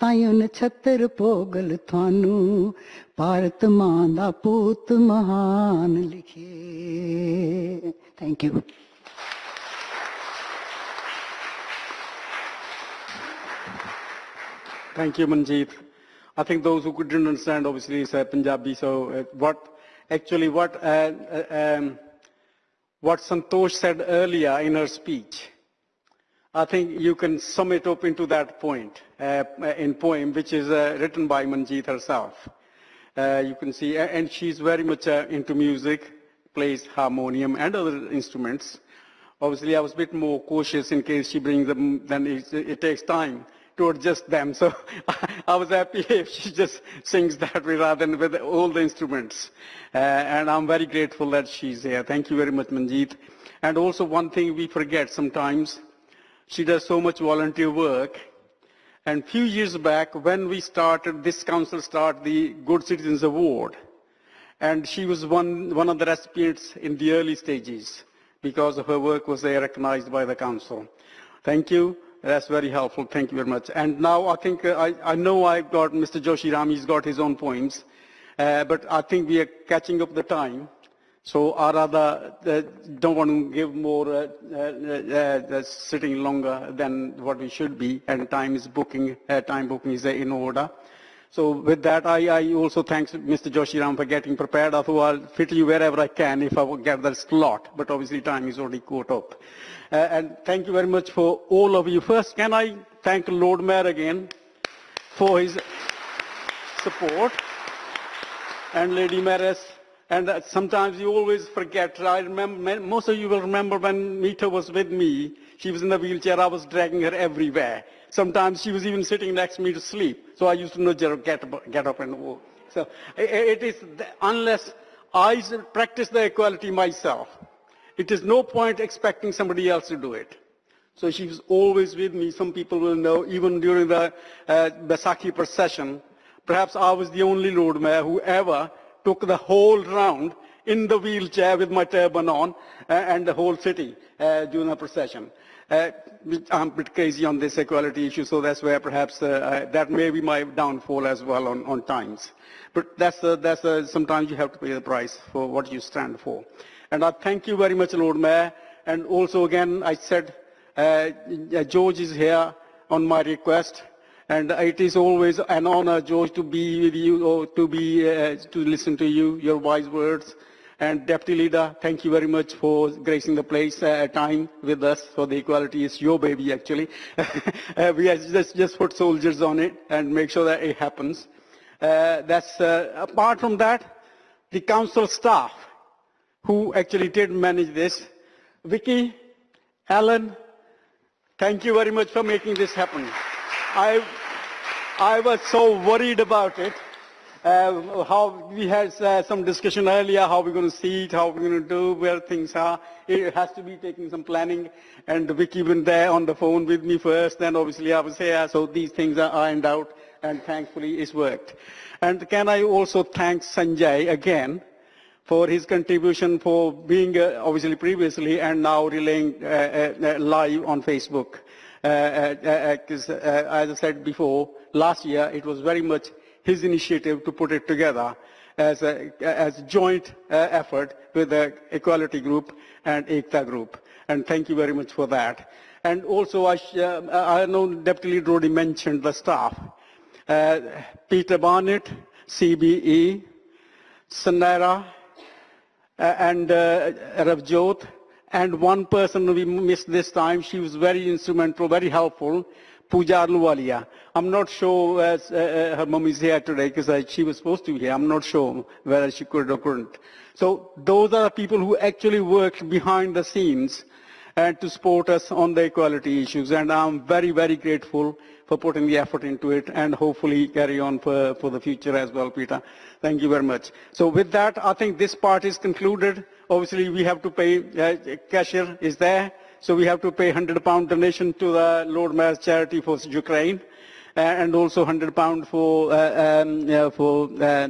ਤਾਈਓ ਨਛੱਤਰ ਪੋਗਲ ਤੁਹਾਨੂੰ ਭਾਰਤ ਮਾਂ ਦਾ ਪੂਤ ਮਹਾਨ ਲਿਖੇ thank you Thank you, Manjeet. I think those who couldn't understand, obviously, is uh, Punjabi. So, uh, what actually what uh, uh, um, what Santosh said earlier in her speech, I think you can sum it up into that point uh, in poem, which is uh, written by Manjeet herself. Uh, you can see, and she's very much uh, into music, plays harmonium and other instruments. Obviously, I was a bit more cautious in case she brings them, then it, it takes time to adjust them. So I was happy if she just sings that way rather than with all the instruments. Uh, and I'm very grateful that she's here. Thank you very much, Manjeet. And also one thing we forget sometimes, she does so much volunteer work. And few years back, when we started, this council started the Good Citizens Award. And she was one, one of the recipients in the early stages because of her work was recognized by the council. Thank you. That's very helpful. Thank you very much. And now I think, uh, I, I know I've got Mr. Joshi Ram, he's got his own points, uh, but I think we are catching up the time. So I rather uh, don't want to give more, uh, uh, uh, uh, sitting longer than what we should be, and time is booking, time booking is in order. So with that, I, I also thanks Mr. Joshi Ram for getting prepared. Thought I'll fit you wherever I can if I get that slot, but obviously time is already caught up. Uh, and thank you very much for all of you. First, can I thank Lord Mayor again for his support and Lady Mayoress. And sometimes you always forget. I remember, most of you will remember when Mita was with me, she was in the wheelchair, I was dragging her everywhere. Sometimes she was even sitting next to me to sleep. So I used to her, get up, get up and walk. So it is, unless I practice the equality myself, it is no point expecting somebody else to do it. So she was always with me. Some people will know, even during the uh, Baisakhi procession, perhaps I was the only Lord Mayor who ever took the whole round in the wheelchair with my turban on uh, and the whole city uh, during the procession. Uh, I'm a bit crazy on this equality issue, so that's where perhaps uh, that may be my downfall as well on, on times. But that's, uh, that's uh, sometimes you have to pay the price for what you stand for. And I thank you very much, Lord Mayor. And also again, I said Uh, George is here on my request, and it is always an honor, George, to be with you or to be uh, to listen to you, your wise words. And Deputy Leader, thank you very much for gracing the place uh, time with us for the equality. It's your baby, actually. uh, we just, just put soldiers on it and make sure that it happens. Uh, that's uh, apart from that, the council staff who actually did manage this. Vicky, Alan, thank you very much for making this happen. I, I was so worried about it. Uh, how we had uh, some discussion earlier, how we're going to see it, how we're going to do, where things are. It has to be taking some planning. And Vicky went there on the phone with me first, then obviously I was here, so these things are ironed out, and thankfully it's worked. And can I also thank Sanjay again for his contribution for being uh, obviously previously and now relaying uh, uh, live on Facebook. Uh, uh, uh, as I said before, last year it was very much his initiative to put it together as a, as joint uh, effort with the Equality Group and Ekta Group. And thank you very much for that. And also, I, uh, I know Deputy Leader already mentioned the staff. Uh, Peter Barnett, CBE, Sanera, uh, and uh, Ravjot, and one person we missed this time. She was very instrumental, very helpful, Pooja. I'm not sure uh, uh, her mom is here today because uh, she was supposed to be here. I'm not sure whether she could or couldn't. So those are the people who actually worked behind the scenes and to support us on the equality issues. And I'm very, very grateful for putting the effort into it and hopefully carry on for, for the future as well, Peter. Thank you very much. So with that, I think this part is concluded. Obviously, we have to pay, uh, cashier is there. So we have to pay 100 pound donation to the Lord Mayor's charity for Ukraine. Uh, and also 100 pound for uh, um, uh, for uh,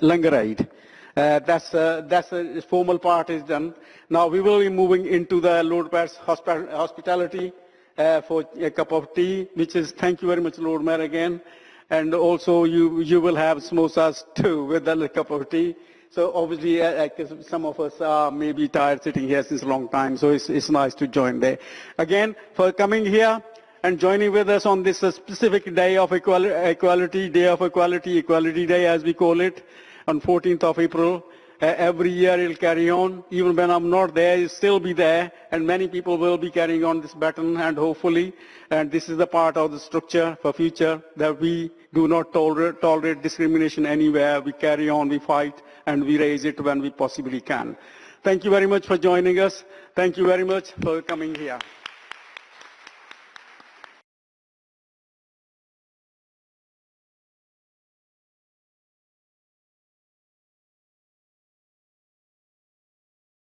Langar Aid. Uh, that's that's a formal part is done. Now we will be moving into the Lord Mayor's hospitality for a cup of tea, which is thank you very much, Lord Mayor, again. And also you you will have samosas too with a cup of tea. So obviously, uh, some of us are maybe tired sitting here since a long time, so it's, it's nice to join there. Again, for coming here, and joining with us on this specific day of equality, Day of Equality, Equality Day as we call it, on 14th of April. Uh, every year it'll carry on. Even when I'm not there, it'll still be there. And many people will be carrying on this baton and hopefully, and this is the part of the structure for future, that we do not tolerate, tolerate discrimination anywhere. We carry on, we fight, and we raise it when we possibly can. Thank you very much for joining us. Thank you very much for coming here.